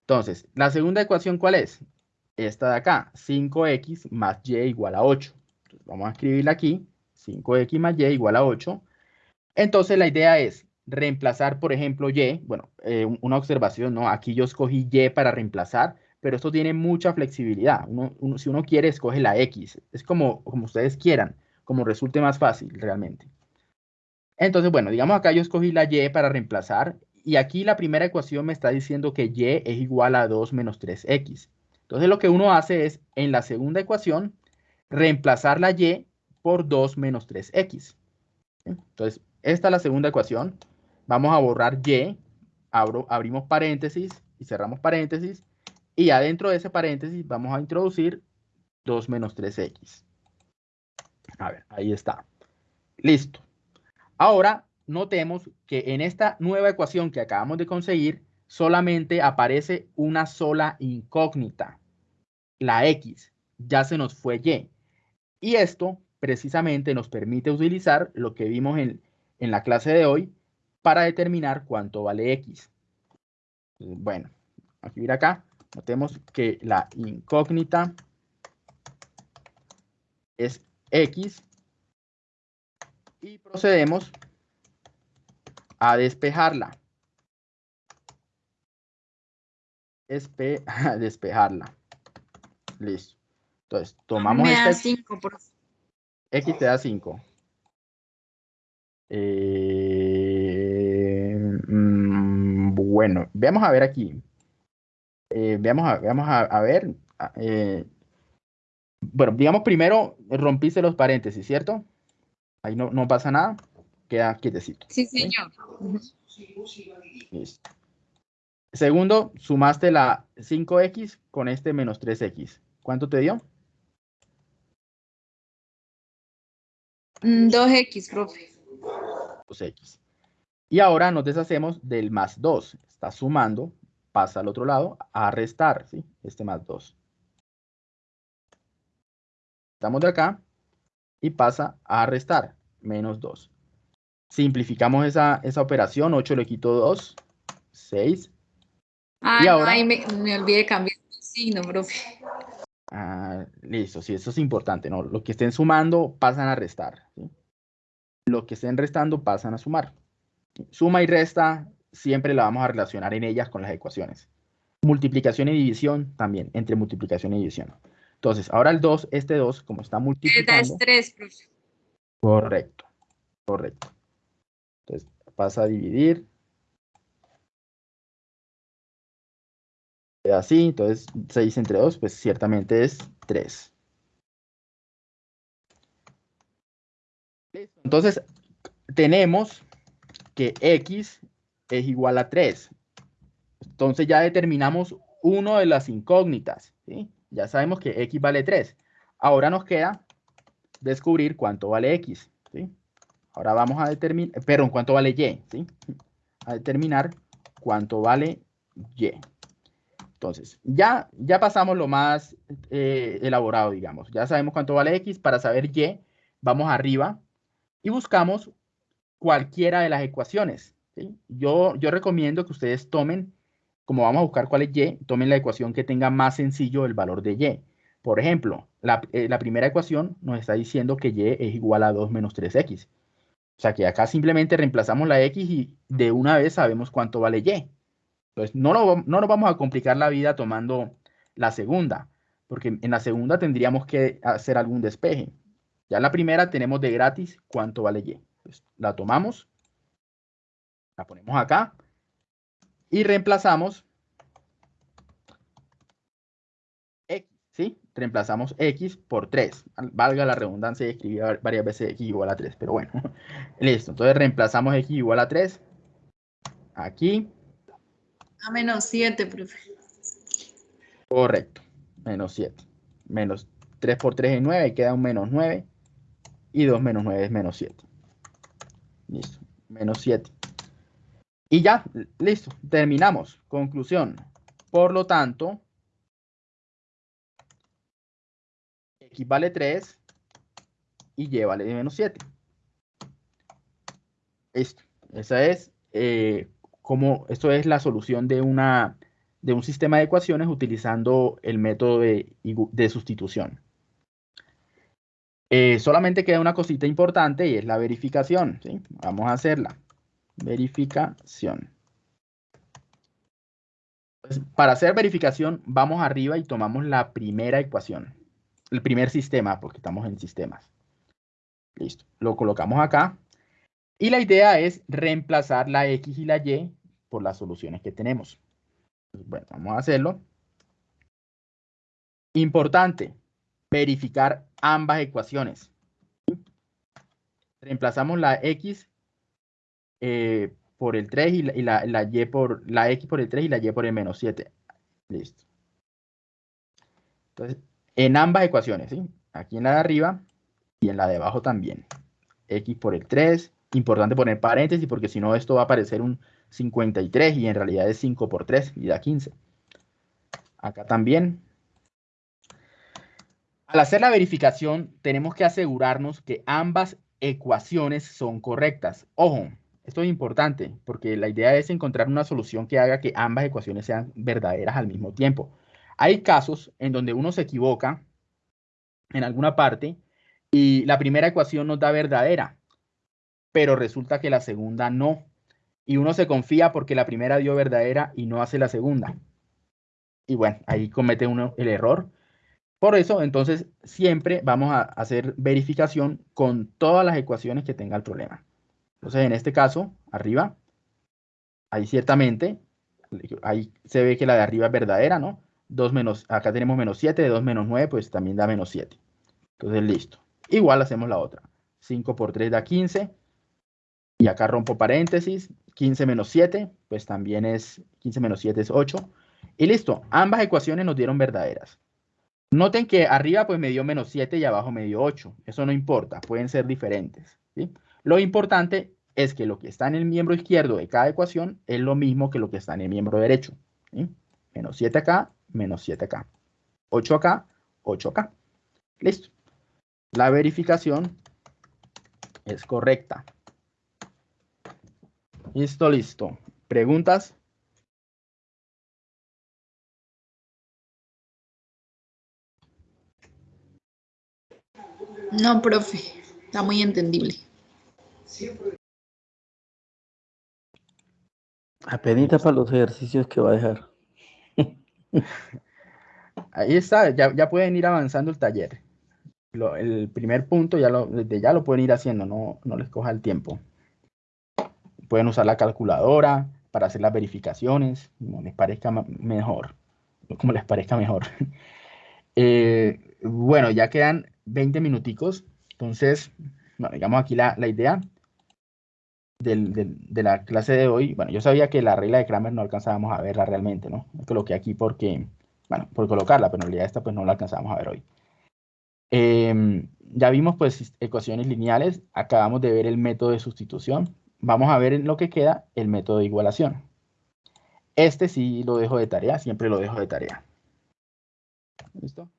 Entonces, la segunda ecuación, ¿cuál es? Esta de acá, 5x más y igual a 8. vamos a escribirla aquí, 5x más y igual a 8. Entonces, la idea es reemplazar, por ejemplo, y, bueno, eh, una observación, ¿no? Aquí yo escogí y para reemplazar, pero esto tiene mucha flexibilidad. si uno quiere, escoge la x. Es como, como ustedes quieran como resulte más fácil realmente. Entonces, bueno, digamos acá yo escogí la y para reemplazar y aquí la primera ecuación me está diciendo que y es igual a 2 menos 3x. Entonces lo que uno hace es, en la segunda ecuación, reemplazar la y por 2 menos 3x. Entonces, esta es la segunda ecuación. Vamos a borrar y, abro, abrimos paréntesis y cerramos paréntesis. Y adentro de ese paréntesis vamos a introducir 2 menos 3x. A ver, ahí está. Listo. Ahora, notemos que en esta nueva ecuación que acabamos de conseguir, solamente aparece una sola incógnita, la x. Ya se nos fue y. Y esto precisamente nos permite utilizar lo que vimos en, en la clase de hoy para determinar cuánto vale x. Bueno, aquí ir acá, notemos que la incógnita es X y procedemos a despejarla. Espe despejarla. Listo. Entonces, tomamos Me da 5 por... X te da 5. Eh, mm, bueno, veamos a ver aquí. Eh, veamos a, veamos a, ver. Eh, bueno, digamos primero rompiste los paréntesis, ¿cierto? Ahí no, no pasa nada, queda quietecito. Sí, señor. Listo. Segundo, sumaste la 5x con este menos 3x. ¿Cuánto te dio? 2x, mm, profe. 2x. Y ahora nos deshacemos del más 2. Está sumando, pasa al otro lado, a restar, ¿sí? Este más 2. Estamos de acá y pasa a restar, menos 2. Simplificamos esa, operación, 8 le quito 2, 6. Ah, y ahora, me, olvidé cambiar el signo, profe. Ah, listo, sí, eso es importante, ¿no? Lo que estén sumando pasan a restar. Lo que estén restando pasan a sumar. Suma y resta siempre la vamos a relacionar en ellas con las ecuaciones. Multiplicación y división también, entre multiplicación y división. Entonces, ahora el 2, este 2, como está multiplicando. Es 3, profe. Correcto, correcto. Entonces, pasa a dividir. Así, entonces 6 entre 2, pues ciertamente es 3. Entonces, tenemos que x es igual a 3. Entonces ya determinamos uno de las incógnitas. ¿sí? Ya sabemos que x vale 3. Ahora nos queda descubrir cuánto vale x. ¿sí? Ahora vamos a determinar, perdón, cuánto vale y. ¿sí? A determinar cuánto vale y. Entonces, ya, ya pasamos lo más eh, elaborado, digamos. Ya sabemos cuánto vale x. Para saber y, vamos arriba y buscamos cualquiera de las ecuaciones. Yo, yo recomiendo que ustedes tomen como vamos a buscar cuál es y, tomen la ecuación que tenga más sencillo el valor de y. Por ejemplo, eh, la, primera ecuación nos está diciendo que y es igual a 2 menos 3x. O sea que acá simplemente reemplazamos la x y de una vez sabemos cuánto vale y. Entonces, no, no nos vamos a complicar la vida tomando la segunda, porque en la segunda tendríamos que hacer algún despeje. Ya la primera tenemos de gratis cuánto vale y. Pues, la tomamos, la ponemos acá y reemplazamos x, ¿sí? Reemplazamos x por 3. Valga la redundancia y escribí varias veces x igual a 3, pero bueno. Listo, entonces reemplazamos x igual a 3. Aquí. A menos 7, profe. Correcto, menos 7. Menos 3 por 3 es 9, y queda un menos 9. Y 2 menos 9 es menos 7. Listo, menos 7. Y ya, listo, terminamos. Conclusión. Por lo tanto, x vale 3 y y vale menos 7. Listo. Esa es eh, como, esto es la solución de una de un sistema de ecuaciones utilizando el método de, sustitución. Eh, solamente queda una cosita importante y es la verificación. Vamos a hacerla. Verificación. Pues, para hacer verificación, vamos arriba y tomamos la primera ecuación. El primer sistema, porque estamos en sistemas. Listo. Lo colocamos acá. Y la idea es reemplazar la X y la Y por las soluciones que tenemos. Bueno, vamos a hacerlo. Importante, verificar ambas ecuaciones. Reemplazamos la x eh, por el 3 y, la, y por la x por el 3 y la y por el menos 7. Listo. Entonces, en ambas ecuaciones, ¿sí? Aquí en la de arriba y en la de abajo también. x por el 3. Importante poner paréntesis porque si no esto va a aparecer un 53 y en realidad es 5 por 3 y da 15. Acá también. Al hacer la verificación tenemos que asegurarnos que ambas ecuaciones son correctas. Ojo, esto es importante porque la idea es encontrar una solución que haga que ambas ecuaciones sean verdaderas al mismo tiempo. Hay casos en donde uno se equivoca en alguna parte y la primera ecuación nos da verdadera, pero resulta que la segunda no y uno se confía porque la primera dio verdadera y no hace la segunda. Y bueno, ahí comete uno el error. Por eso, entonces, siempre vamos a hacer verificación con todas las ecuaciones que tenga el problema. Entonces, en este caso, arriba, ahí ciertamente, ahí se ve que la de arriba es verdadera, ¿no? 2 menos, acá tenemos menos 7, de 2 menos 9, pues también da menos 7. Entonces, listo. Igual hacemos la otra. 5 por 3 da 15. Y acá rompo paréntesis. 15 menos 7, pues también es 15 menos 7 es 8. Y listo, ambas ecuaciones nos dieron verdaderas. Noten que arriba pues me dio menos 7 y abajo me dio 8. Eso no importa, pueden ser diferentes. Lo importante es que lo que está en el miembro izquierdo de cada ecuación es lo mismo que lo que está en el miembro derecho. Menos 7 acá, menos 7 acá. 8 acá, 8 acá. Listo. La verificación es correcta. Listo, listo. ¿Preguntas? No, profe. Está muy entendible. Apenita para los ejercicios que va a dejar. Ahí está, ya, pueden ir avanzando el taller. el primer punto ya lo, desde ya lo pueden ir haciendo, no, no les coja el tiempo. Pueden usar la calculadora para hacer las verificaciones, como les parezca mejor. Como les parezca mejor. Eh, bueno, ya quedan 20 minuticos. Entonces, bueno, digamos aquí la, idea de la clase de hoy. Bueno, yo sabía que la regla de Kramer no alcanzábamos a verla realmente, ¿no? La coloqué aquí porque, bueno, por colocarla, pero en realidad esta pues no la alcanzábamos a ver hoy. Em, ya vimos pues ecuaciones lineales, acabamos de ver el método de sustitución, vamos a ver en lo que queda el método de igualación. Este sí lo dejo de tarea, siempre lo dejo de tarea. ¿Listo?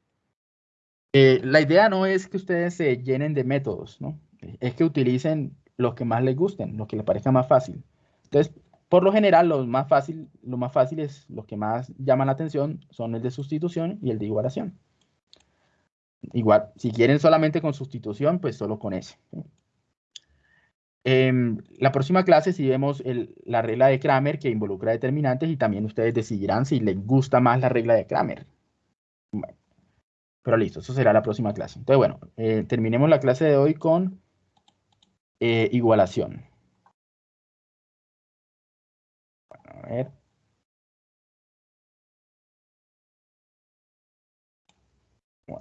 Eh, la idea no es que ustedes se llenen de métodos, ¿no? Es que utilicen los que más les gusten, los que les parezca más fácil. Entonces, por lo general, los más fácil, lo más fáciles, los que más llaman la atención son el de sustitución y el de igualación. Igual, si quieren solamente con sustitución, pues solo con ese. En la próxima clase si vemos la regla de Kramer que involucra determinantes y también ustedes decidirán si les gusta más la regla de Kramer. pero listo, eso será la próxima clase. Entonces, bueno, eh, terminemos la clase de hoy con eh, igualación. a ver.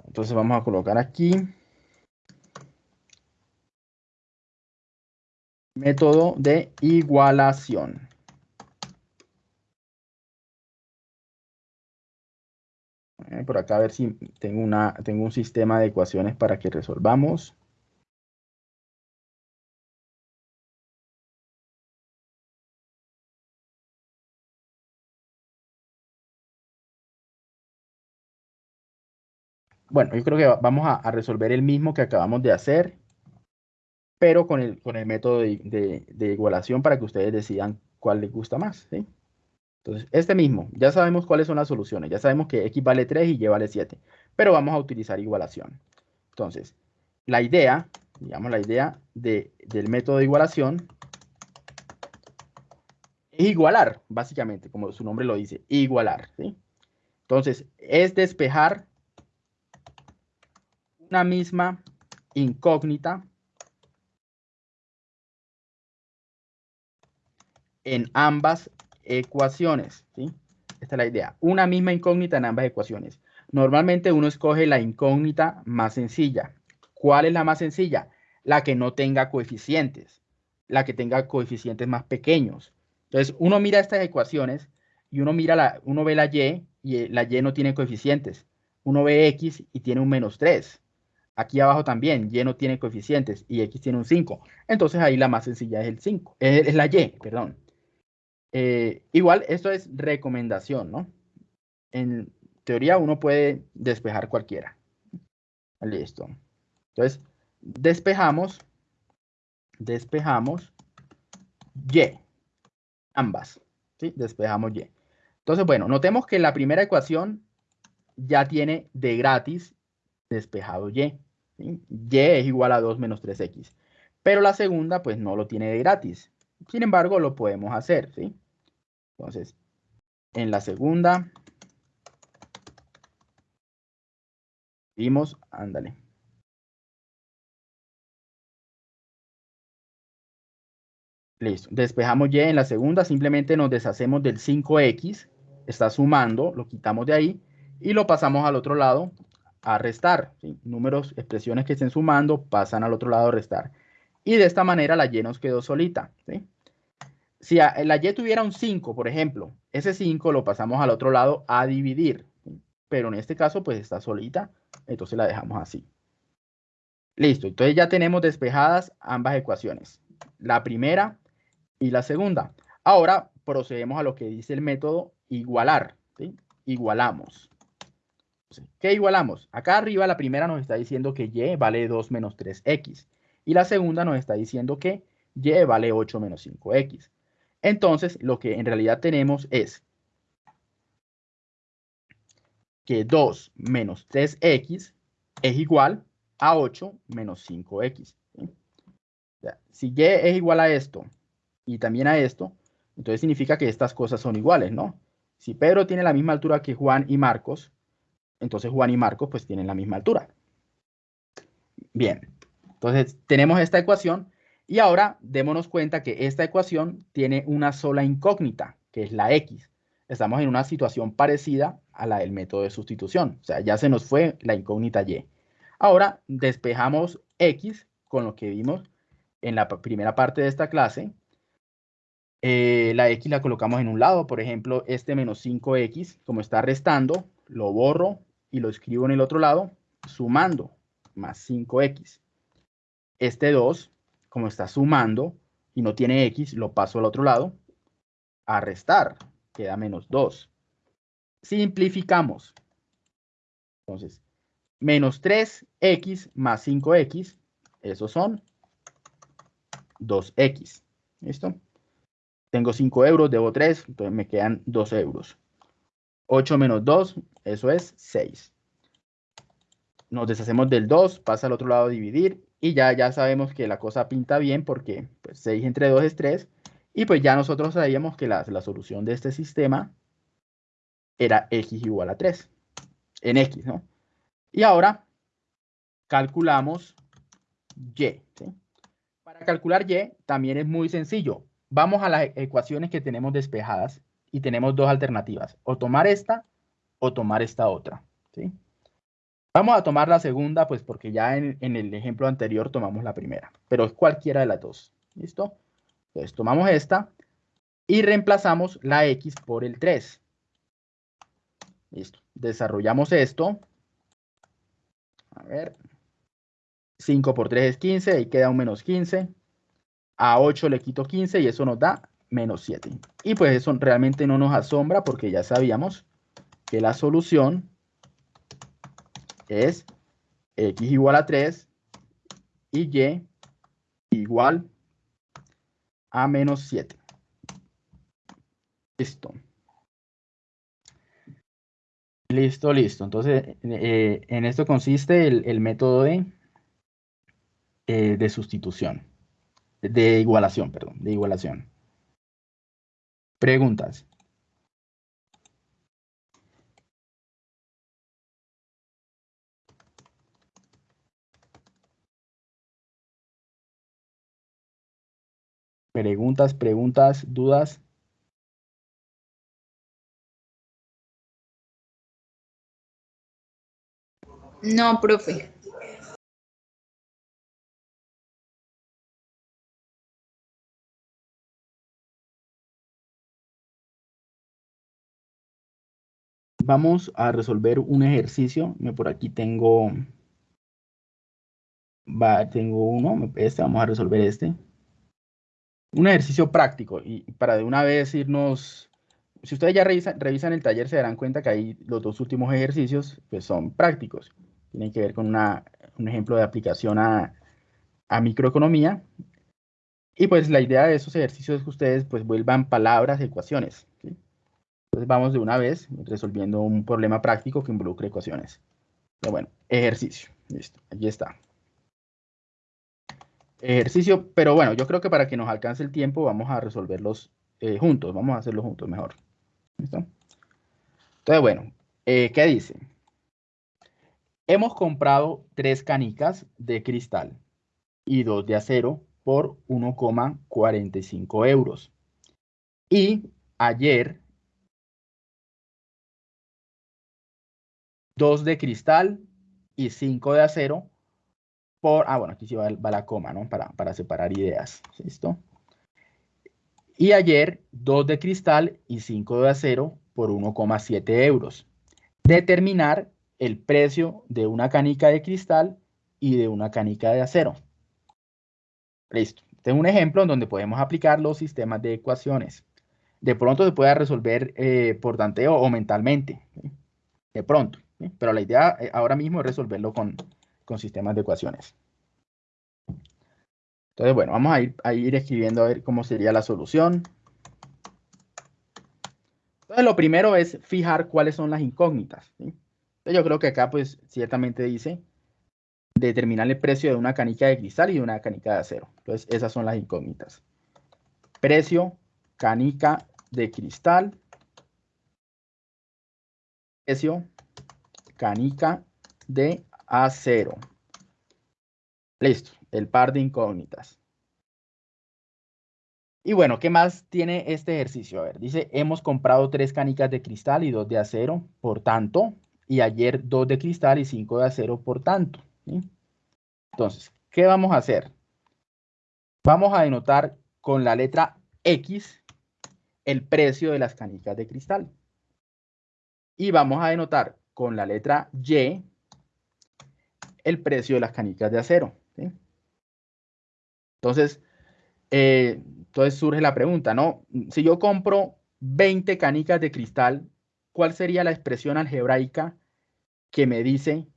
Entonces vamos a colocar aquí. Método de igualación. Eh, por acá a ver si tengo, una, tengo un sistema de ecuaciones para que resolvamos. Bueno, yo creo que vamos a, resolver el mismo que acabamos de hacer, pero con el, con el método de, igualación para que ustedes decidan cuál les gusta más. Entonces, este mismo, ya sabemos cuáles son las soluciones, ya sabemos que x vale 3 y y vale 7, pero vamos a utilizar igualación. Entonces, la idea, digamos la idea del método de igualación es igualar, básicamente, como su nombre lo dice, igualar. Entonces, es despejar una misma incógnita en ambas ecuaciones. ¿sí? Esta es la idea. Una misma incógnita en ambas ecuaciones. Normalmente uno escoge la incógnita más sencilla. ¿Cuál es la más sencilla? La que no tenga coeficientes. La que tenga coeficientes más pequeños. Entonces, uno mira estas ecuaciones y uno mira la, uno ve la y y la y no tiene coeficientes. Uno ve x y tiene un menos 3. Aquí abajo también, y no tiene coeficientes y x tiene un 5. Entonces ahí la más sencilla es el 5, es, la y, perdón. Eh, igual, esto es recomendación, ¿no? En teoría uno puede despejar cualquiera. Listo. Entonces, despejamos, despejamos y, ambas, ¿sí? Despejamos y. Entonces, bueno, notemos que la primera ecuación ya tiene de gratis despejado y. Y es igual a 2 menos 3x. Pero la segunda, pues no lo tiene de gratis. Sin embargo, lo podemos hacer, ¿sí? Entonces, en la segunda, vimos, ándale. Listo. Despejamos y en la segunda, simplemente nos deshacemos del 5x. Está sumando, lo quitamos de ahí y lo pasamos al otro lado a restar. Números, expresiones que estén sumando pasan al otro lado a restar. Y de esta manera la y nos quedó solita. Si la y tuviera un 5, por ejemplo, ese 5 lo pasamos al otro lado a dividir. Pero en este caso pues está solita, entonces la dejamos así. Listo, entonces ya tenemos despejadas ambas ecuaciones. La primera y la segunda. Ahora procedemos a lo que dice el método igualar. Igualamos. ¿Qué igualamos? Acá arriba la primera nos está diciendo que y vale 2 menos 3x. Y la segunda nos está diciendo que y vale 8 menos 5x. Entonces, lo que en realidad tenemos es que 2 menos 3x es igual a 8 menos 5x. Si y es igual a esto y también a esto, entonces significa que estas cosas son iguales, ¿no? Si Pedro tiene la misma altura que Juan y Marcos, entonces Juan y Marcos pues tienen la misma altura. Bien, entonces tenemos esta ecuación y ahora démonos cuenta que esta ecuación tiene una sola incógnita, que es la x. Estamos en una situación parecida a la del método de sustitución, o sea, ya se nos fue la incógnita y. Ahora despejamos x con lo que vimos en la primera parte de esta clase. Eh, la x la colocamos en un lado, por ejemplo, este menos 5x, como está restando, lo borro y lo escribo en el otro lado, sumando más 5x. Este 2, como está sumando y no tiene x, lo paso al otro lado, a restar, queda menos 2. Simplificamos. Entonces, menos 3x más 5x, esos son 2x. ¿Listo? Tengo 5 euros, debo 3, entonces me quedan 2 euros. 8 menos 2, eso es 6. Nos deshacemos del 2, pasa al otro lado a dividir Y ya, ya sabemos que la cosa pinta bien porque pues, 6 entre 2 es 3. Y pues ya nosotros sabíamos que la, la solución de este sistema era x igual a 3. En x, ¿no? Y ahora calculamos y. Para calcular y también es muy sencillo. Vamos a las e-, ecuaciones que tenemos despejadas y tenemos dos alternativas. O tomar esta o tomar esta otra. ¿sí? Vamos a tomar la segunda, pues porque ya en, el ejemplo anterior tomamos la primera, pero es cualquiera de las dos. ¿Listo? Entonces tomamos esta y reemplazamos la x por el 3. Listo. Desarrollamos esto. A ver. 5 por 3 es 15, ahí queda un menos 15. A 8 le quito 15 y eso nos da menos 7. Y pues eso realmente no nos asombra porque ya sabíamos que la solución es x igual a 3 y y igual a menos 7. Listo. Listo, listo. Entonces, eh, en esto consiste el, método de, eh, de sustitución, de igualación, perdón, de igualación. Preguntas. Preguntas, preguntas, dudas. No, profe. Vamos a resolver un ejercicio. Por aquí tengo, va, tengo uno, este, vamos a resolver este un ejercicio práctico y para de una vez irnos, si ustedes ya revisan, el taller se darán cuenta que ahí los dos últimos ejercicios pues son prácticos. Tienen que ver con una, un ejemplo de aplicación a, a microeconomía. Y pues la idea de esos ejercicios es que ustedes pues vuelvan palabras, ecuaciones. Entonces vamos de una vez resolviendo un problema práctico que involucre ecuaciones. Pero bueno, ejercicio. Listo, aquí está ejercicio, pero bueno, yo creo que para que nos alcance el tiempo vamos a resolverlos eh, juntos, vamos a hacerlos juntos mejor. ¿Listo? Entonces, bueno, eh, ¿qué dice? Hemos comprado tres canicas de cristal y dos de acero por 1,45 euros. Y ayer, dos de cristal y cinco de acero por, ah, bueno, aquí sí va, la coma, ¿no? Para, para separar ideas, ¿listo? Y ayer, 2 de cristal y 5 de acero por 1,7 euros. Determinar el precio de una canica de cristal y de una canica de acero. Listo. Este es un ejemplo en donde podemos aplicar los sistemas de ecuaciones. De pronto se puede resolver eh, por tanteo o mentalmente. De pronto. Pero la idea eh, ahora mismo es resolverlo con, con sistemas de ecuaciones. Entonces, bueno, vamos a ir, a ir escribiendo a ver cómo sería la solución. Entonces, lo primero es fijar cuáles son las incógnitas. Yo creo que acá, pues, ciertamente dice determinar el precio de una canica de cristal y de una canica de acero. Entonces, esas son las incógnitas. Precio, canica de cristal. Precio, canica de a 0. Listo, el par de incógnitas. Y bueno, ¿qué más tiene este ejercicio? A ver, dice, hemos comprado tres canicas de cristal y dos de acero, por tanto, y ayer dos de cristal y cinco de acero, por tanto. Entonces, ¿qué vamos a hacer? Vamos a denotar con la letra X el precio de las canicas de cristal. Y vamos a denotar con la letra Y el precio de las canicas de acero. Entonces, eh, entonces surge la pregunta, ¿no? Si yo compro 20 canicas de cristal, ¿cuál sería la expresión algebraica que me dice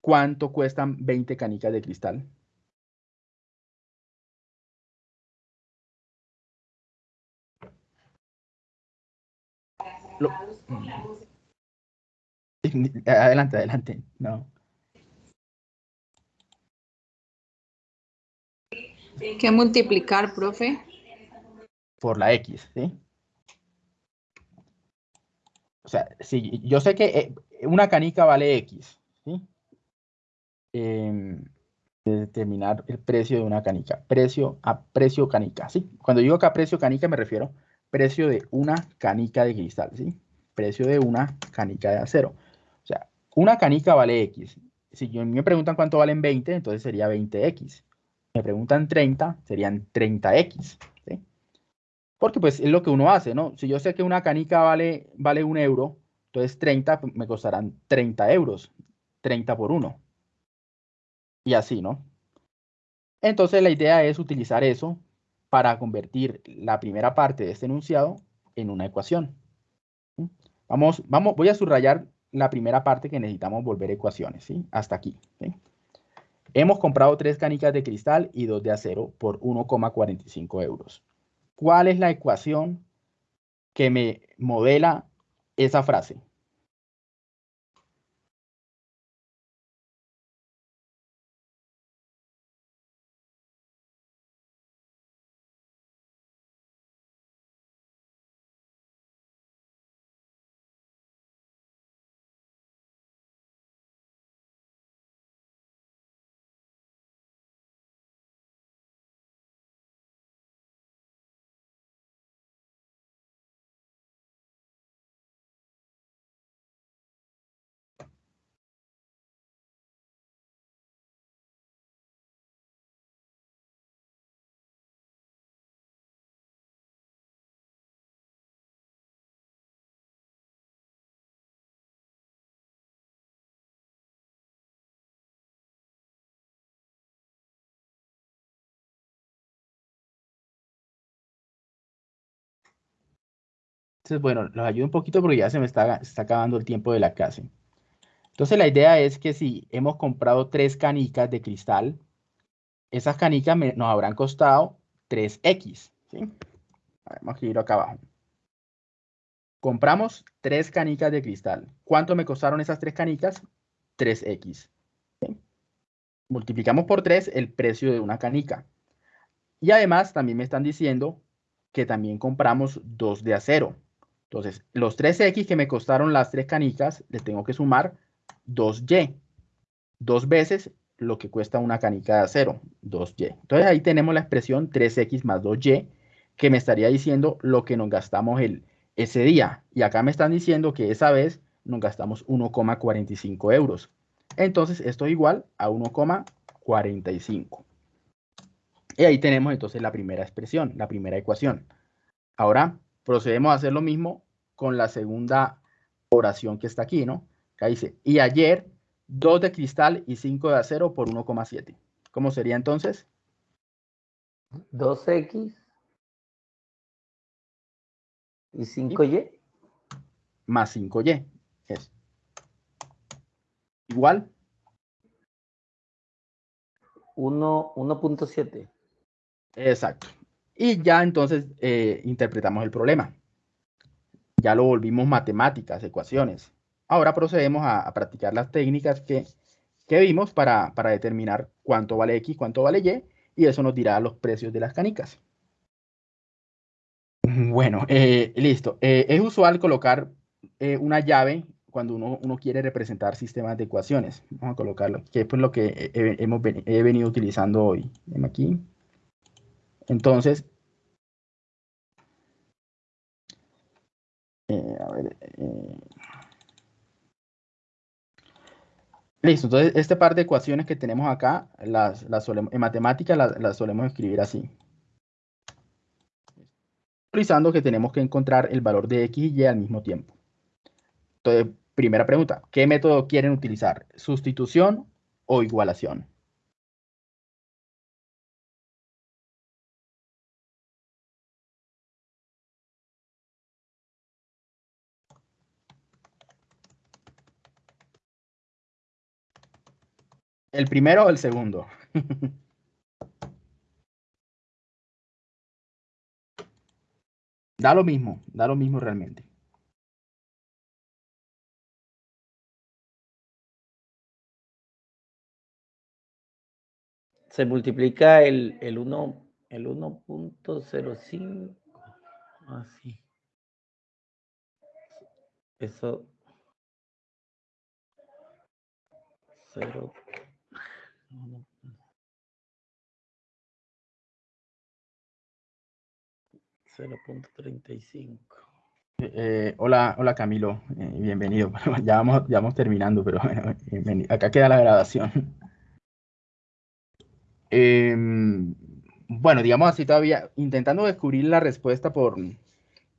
cuánto cuestan 20 canicas de cristal? Adelante, adelante. No. ¿Qué multiplicar, profe? Por la X, ¿sí? O sea, si yo sé que eh, una canica vale X, ¿sí? Em, determinar el precio de una canica. Precio a precio canica, ¿sí? Cuando digo acá precio canica me refiero precio de una canica de cristal, ¿sí? Precio de una canica de acero. O sea, una canica vale X. Si me preguntan cuánto valen 20, entonces sería 20X. Me preguntan 30, serían 30X. ¿sí? Porque pues es lo que uno hace, ¿no? Si yo sé que una canica vale, vale un euro, entonces 30 pues, me costarán 30 euros. 30 por 1 y así, ¿no? Entonces la idea es utilizar eso para convertir la primera parte de este enunciado en una ecuación. Vamos, vamos, voy a subrayar la primera parte que necesitamos volver ecuaciones, ¿sí? Hasta aquí. Hemos comprado tres canicas de cristal y dos de acero por 1,45 euros. ¿Cuál es la ecuación que me modela esa frase? Bueno, los ayudo un poquito porque ya se me está, acabando el tiempo de la clase. Entonces, la idea es que si hemos comprado tres canicas de cristal, esas canicas nos habrán costado 3X. ¿sí? Vamos a escribirlo acá abajo. Compramos tres canicas de cristal. ¿Cuánto me costaron esas tres canicas? 3X. Multiplicamos por 3 el precio de una canica. Y además también me están diciendo que también compramos dos de acero. Entonces, los 3X que me costaron las tres canicas, les tengo que sumar 2Y. Dos veces lo que cuesta una canica de acero, 2Y. Entonces, ahí tenemos la expresión 3X más 2Y, que me estaría diciendo lo que nos gastamos el, ese día. Y acá me están diciendo que esa vez nos gastamos 1,45 euros. Entonces, esto es igual a 1,45. Y ahí tenemos entonces la primera expresión, la primera ecuación. Ahora procedemos a hacer lo mismo con la segunda oración que está aquí, ¿no? Acá dice, y ayer 2 de cristal y 5 de acero por 1,7. ¿Cómo sería entonces? 2x y 5y. Más 5y. Es igual. 1.7. Exacto. Y ya entonces eh, interpretamos el problema. Ya lo volvimos matemáticas, ecuaciones. Ahora procedemos a, practicar las técnicas que, vimos para, determinar cuánto vale X, cuánto vale Y, y eso nos dirá los precios de las canicas. Bueno, eh, listo. Eh, es usual colocar una llave cuando uno, quiere representar sistemas de ecuaciones. Vamos a colocarlo, que es lo que hemos he venido utilizando hoy. Aquí. Entonces, eh, eh, listo, entonces este par de ecuaciones que tenemos acá, las, en matemáticas las, solemos escribir así. Utilizando que tenemos que encontrar el valor de x y y al mismo tiempo. Entonces, primera pregunta, ¿qué método quieren utilizar? ¿Sustitución o igualación? ¿El primero o el segundo? da lo mismo, da lo mismo realmente. Se multiplica el, el 1, el 1.05. Así. Eso. 0. 0.35. Eh, hola, hola Camilo, eh, bienvenido. ya, vamos, ya vamos terminando, pero acá queda la grabación. Em, bueno, digamos así todavía, intentando descubrir la respuesta por,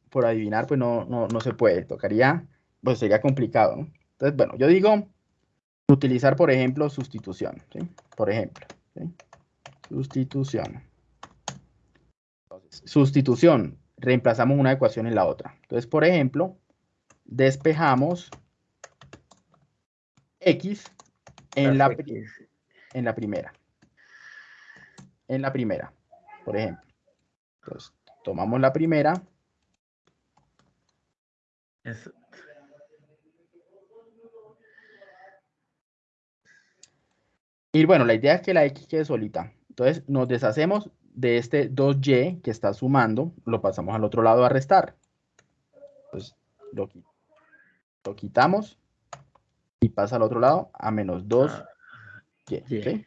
por adivinar, pues no, no, no se puede, tocaría, pues sería complicado, ¿no? Entonces, bueno, yo digo utilizar, por ejemplo, sustitución, ¿sí? Por ejemplo, ¿sí? sustitución. Entonces, sustitución, reemplazamos una ecuación en la otra. Entonces, por ejemplo, despejamos x en la, en la primera. En la primera, por ejemplo. Entonces, tomamos la primera. Y bueno, la idea es que la x quede solita. Entonces, nos deshacemos de este 2y que está sumando, lo pasamos al otro lado a restar. Pues lo, lo quitamos y pasa al otro lado a menos 2y. Ah,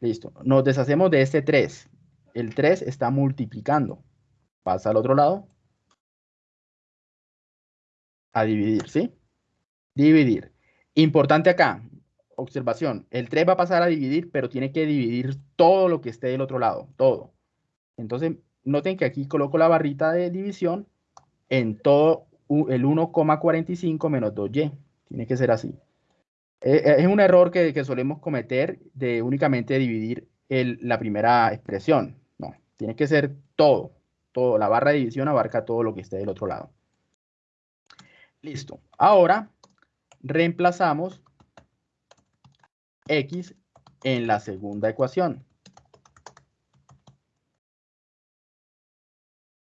Listo. Nos deshacemos de este 3. El 3 está multiplicando. Pasa al otro lado a dividir, ¿sí? Dividir. Importante acá, observación, el 3 va a pasar a dividir, pero tiene que dividir todo lo que esté del otro lado, todo. Entonces, noten que aquí coloco la barrita de división en todo el 1,45 menos 2y. Tiene que ser así. Eh, eh, es un error que, solemos cometer de únicamente dividir la primera expresión. No, tiene que ser todo. Todo. La barra de división abarca todo lo que esté del otro lado. Listo. Ahora reemplazamos x en la segunda ecuación.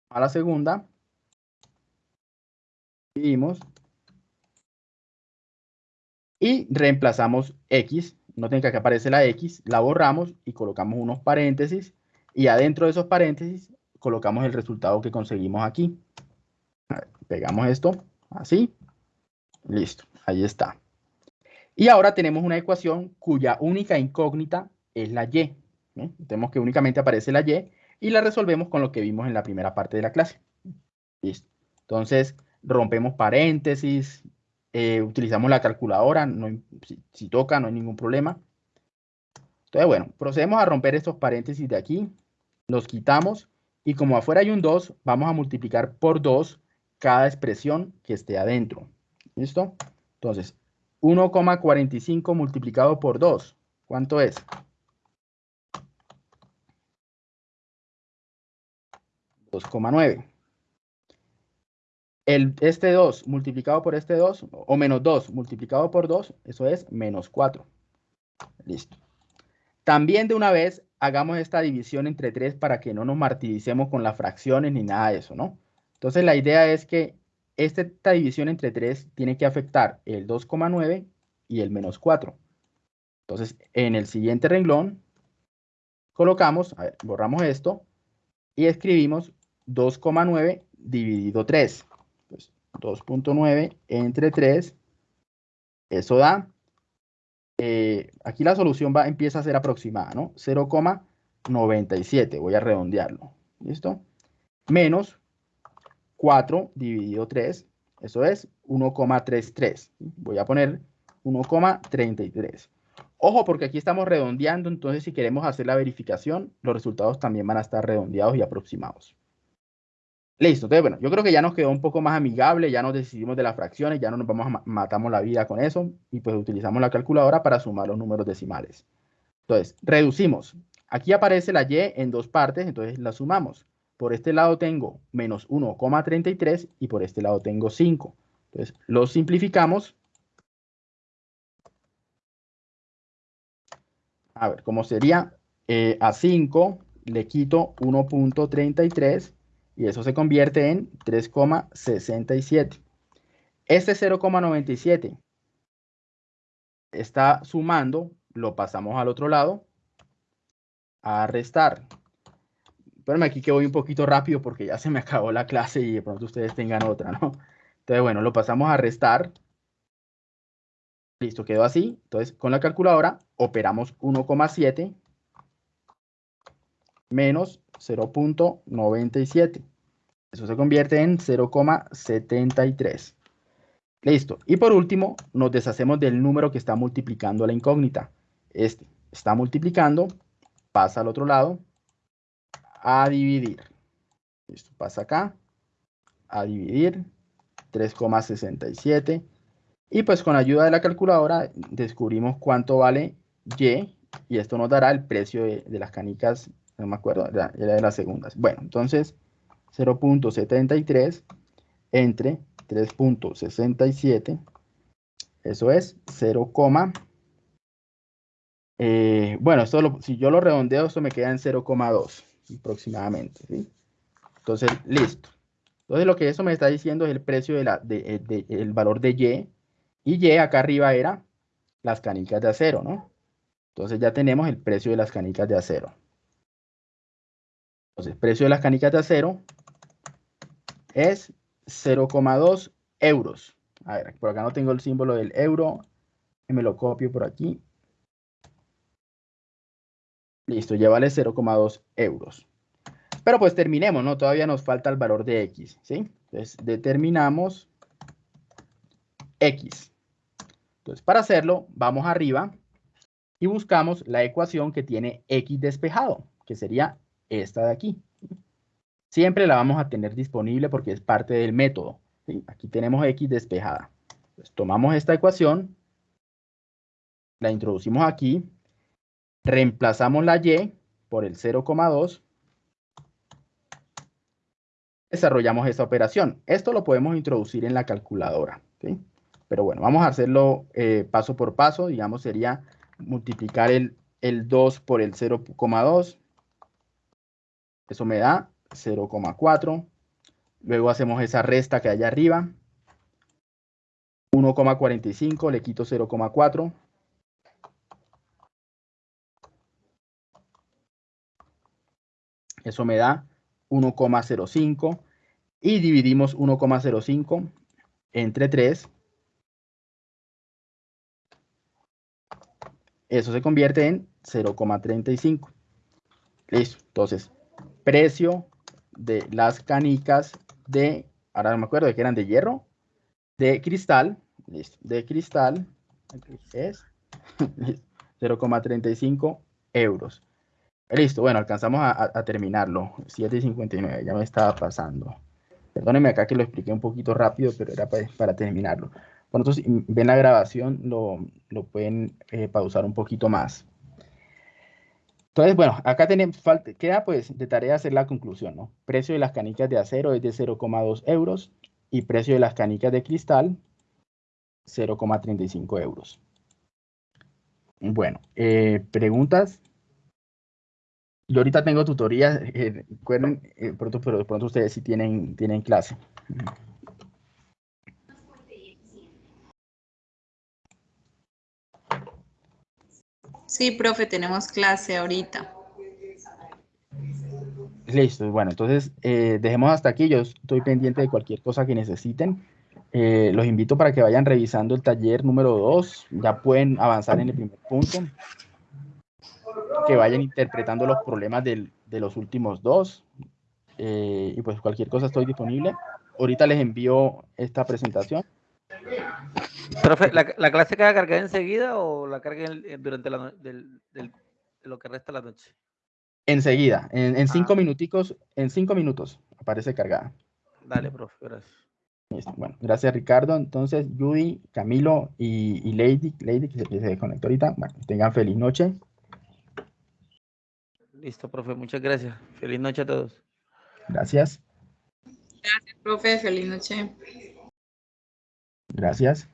A la segunda, dividimos y reemplazamos x. Noten que aquí aparece la x, la borramos y colocamos unos paréntesis y adentro de esos paréntesis colocamos el resultado que conseguimos aquí. Pegamos esto así. Listo, ahí está. Y ahora tenemos una ecuación cuya única incógnita es la y. Tenemos que únicamente aparece la y y la resolvemos con lo que vimos en la primera parte de la clase. Entonces, rompemos paréntesis, eh, utilizamos la calculadora, si, toca no hay ningún problema. Entonces, bueno, procedemos a romper estos paréntesis de aquí, los quitamos y como afuera hay un 2, vamos a multiplicar por 2 cada expresión que esté adentro. ¿Listo? Entonces, 1,45 multiplicado por 2. ¿Cuánto es? $2,9. El, este 2 multiplicado por este 2, o menos 2 multiplicado por 2, eso es menos 4. Listo. También de una vez hagamos esta división entre 3 para que no nos martiricemos con las fracciones ni nada de eso, ¿no? Entonces la idea es que esta división entre 3 tiene que afectar el 2,9 y el menos 4. Entonces, en el siguiente renglón, colocamos, a ver, borramos esto y escribimos 2,9 dividido 3. 2.9 entre 3, eso da, eh, aquí la solución va, empieza a ser aproximada, ¿no? 0,97, voy a redondearlo, ¿listo? Menos 4 dividido 3, eso es 1,33. Voy a poner 1,33. Ojo, porque aquí estamos redondeando, entonces si queremos hacer la verificación, los resultados también van a estar redondeados y aproximados. Listo, entonces bueno, yo creo que ya nos quedó un poco más amigable, ya nos decidimos de las fracciones, ya no nos vamos a matamos la vida con eso y pues utilizamos la calculadora para sumar los números decimales. Entonces, reducimos. Aquí aparece la y en dos partes, entonces la sumamos. Por este lado tengo menos 1,33 y por este lado tengo 5. Entonces, lo simplificamos. A ver, ¿cómo sería? Eh, a 5 le quito 1.33 y eso se convierte en 3,67. Este 0,97 está sumando, lo pasamos al otro lado a restar. Espérame aquí que voy un poquito rápido porque ya se me acabó la clase y de pronto ustedes tengan otra, ¿no? Entonces, bueno, lo pasamos a restar. Listo, quedó así. Entonces, con la calculadora operamos 1,7 menos 0.97. Eso se convierte en 0,73. Listo. Y por último, nos deshacemos del número que está multiplicando la incógnita. Este está multiplicando, pasa al otro lado, a dividir. Listo, pasa acá, a dividir, 3,67. Y pues con ayuda de la calculadora descubrimos cuánto vale Y, y esto nos dará el precio de, las canicas, no me acuerdo, era de las segundas. Bueno, entonces 0.73 entre 3.67, eso es 0, eh, bueno, esto si yo lo redondeo, esto me queda en 0,2 aproximadamente. Entonces, listo. Entonces, lo que eso me está diciendo es el precio de la, de, eh, el valor de Y. Y Y acá arriba era las canicas de acero, ¿no? Entonces ya tenemos el precio de las canicas de acero. Entonces, precio de las canicas de acero es 0,2 euros. A ver, por acá no tengo el símbolo del euro. Me lo copio por aquí. Listo, ya vale 0,2 euros. Pero pues terminemos, ¿no? Todavía nos falta el valor de X, ¿sí? Entonces, determinamos X. Entonces, para hacerlo, vamos arriba y buscamos la ecuación que tiene X despejado, que sería esta de aquí. Siempre la vamos a tener disponible porque es parte del método. Aquí tenemos X despejada. tomamos esta ecuación, la introducimos aquí, reemplazamos la Y por el 0,2, desarrollamos esta operación. Esto lo podemos introducir en la calculadora. Pero bueno, vamos a hacerlo eh, paso por paso. Digamos, sería multiplicar el, el 2 por el 0,2. Eso me da 0,4. Luego hacemos esa resta que hay arriba. 1,45, le quito 0,4. Eso me da 1,05. Y dividimos 1,05 entre 3. Eso se convierte en 0,35. Listo. Entonces, precio de las canicas de, ahora no me acuerdo de que eran de hierro, de cristal, listo, de cristal, es 0,35 euros. Listo, bueno, alcanzamos a, terminarlo, 7.59, ya me estaba pasando. Perdónenme acá que lo expliqué un poquito rápido, pero era para, terminarlo. Bueno, entonces, ven la grabación, lo, pueden eh, pausar un poquito más. Entonces, bueno, acá tenemos, falta, queda pues de tarea hacer la conclusión, ¿no? Precio de las canicas de acero es de 0,2 euros y precio de las canicas de cristal 0,35 euros. Bueno, eh, preguntas. Yo ahorita tengo tutorías, eh, recuerden, eh, pronto, pero de pronto ustedes sí tienen, tienen clase. Sí, profe, tenemos clase ahorita. Listo, bueno, entonces eh, dejemos hasta aquí. Yo estoy pendiente de cualquier cosa que necesiten. Eh, los invito para que vayan revisando el taller número 2. Ya pueden avanzar en el primer punto. Que vayan interpretando los problemas de los últimos dos. Eh, y pues cualquier cosa estoy disponible. Ahorita les envío esta presentación. Profe, ¿la, clase queda cargada enseguida o la carguen durante lo que resta la noche? Enseguida, en, cinco ah. minuticos, en cinco minutos aparece cargada. Dale, profe, gracias. Bueno, gracias Ricardo. Entonces, Judy, Camilo y, Lady, Lady, que se, se desconectó ahorita. Bueno, tengan feliz noche. Listo, profe, muchas gracias. Feliz noche a todos. Gracias. Gracias, profe, feliz noche. Gracias.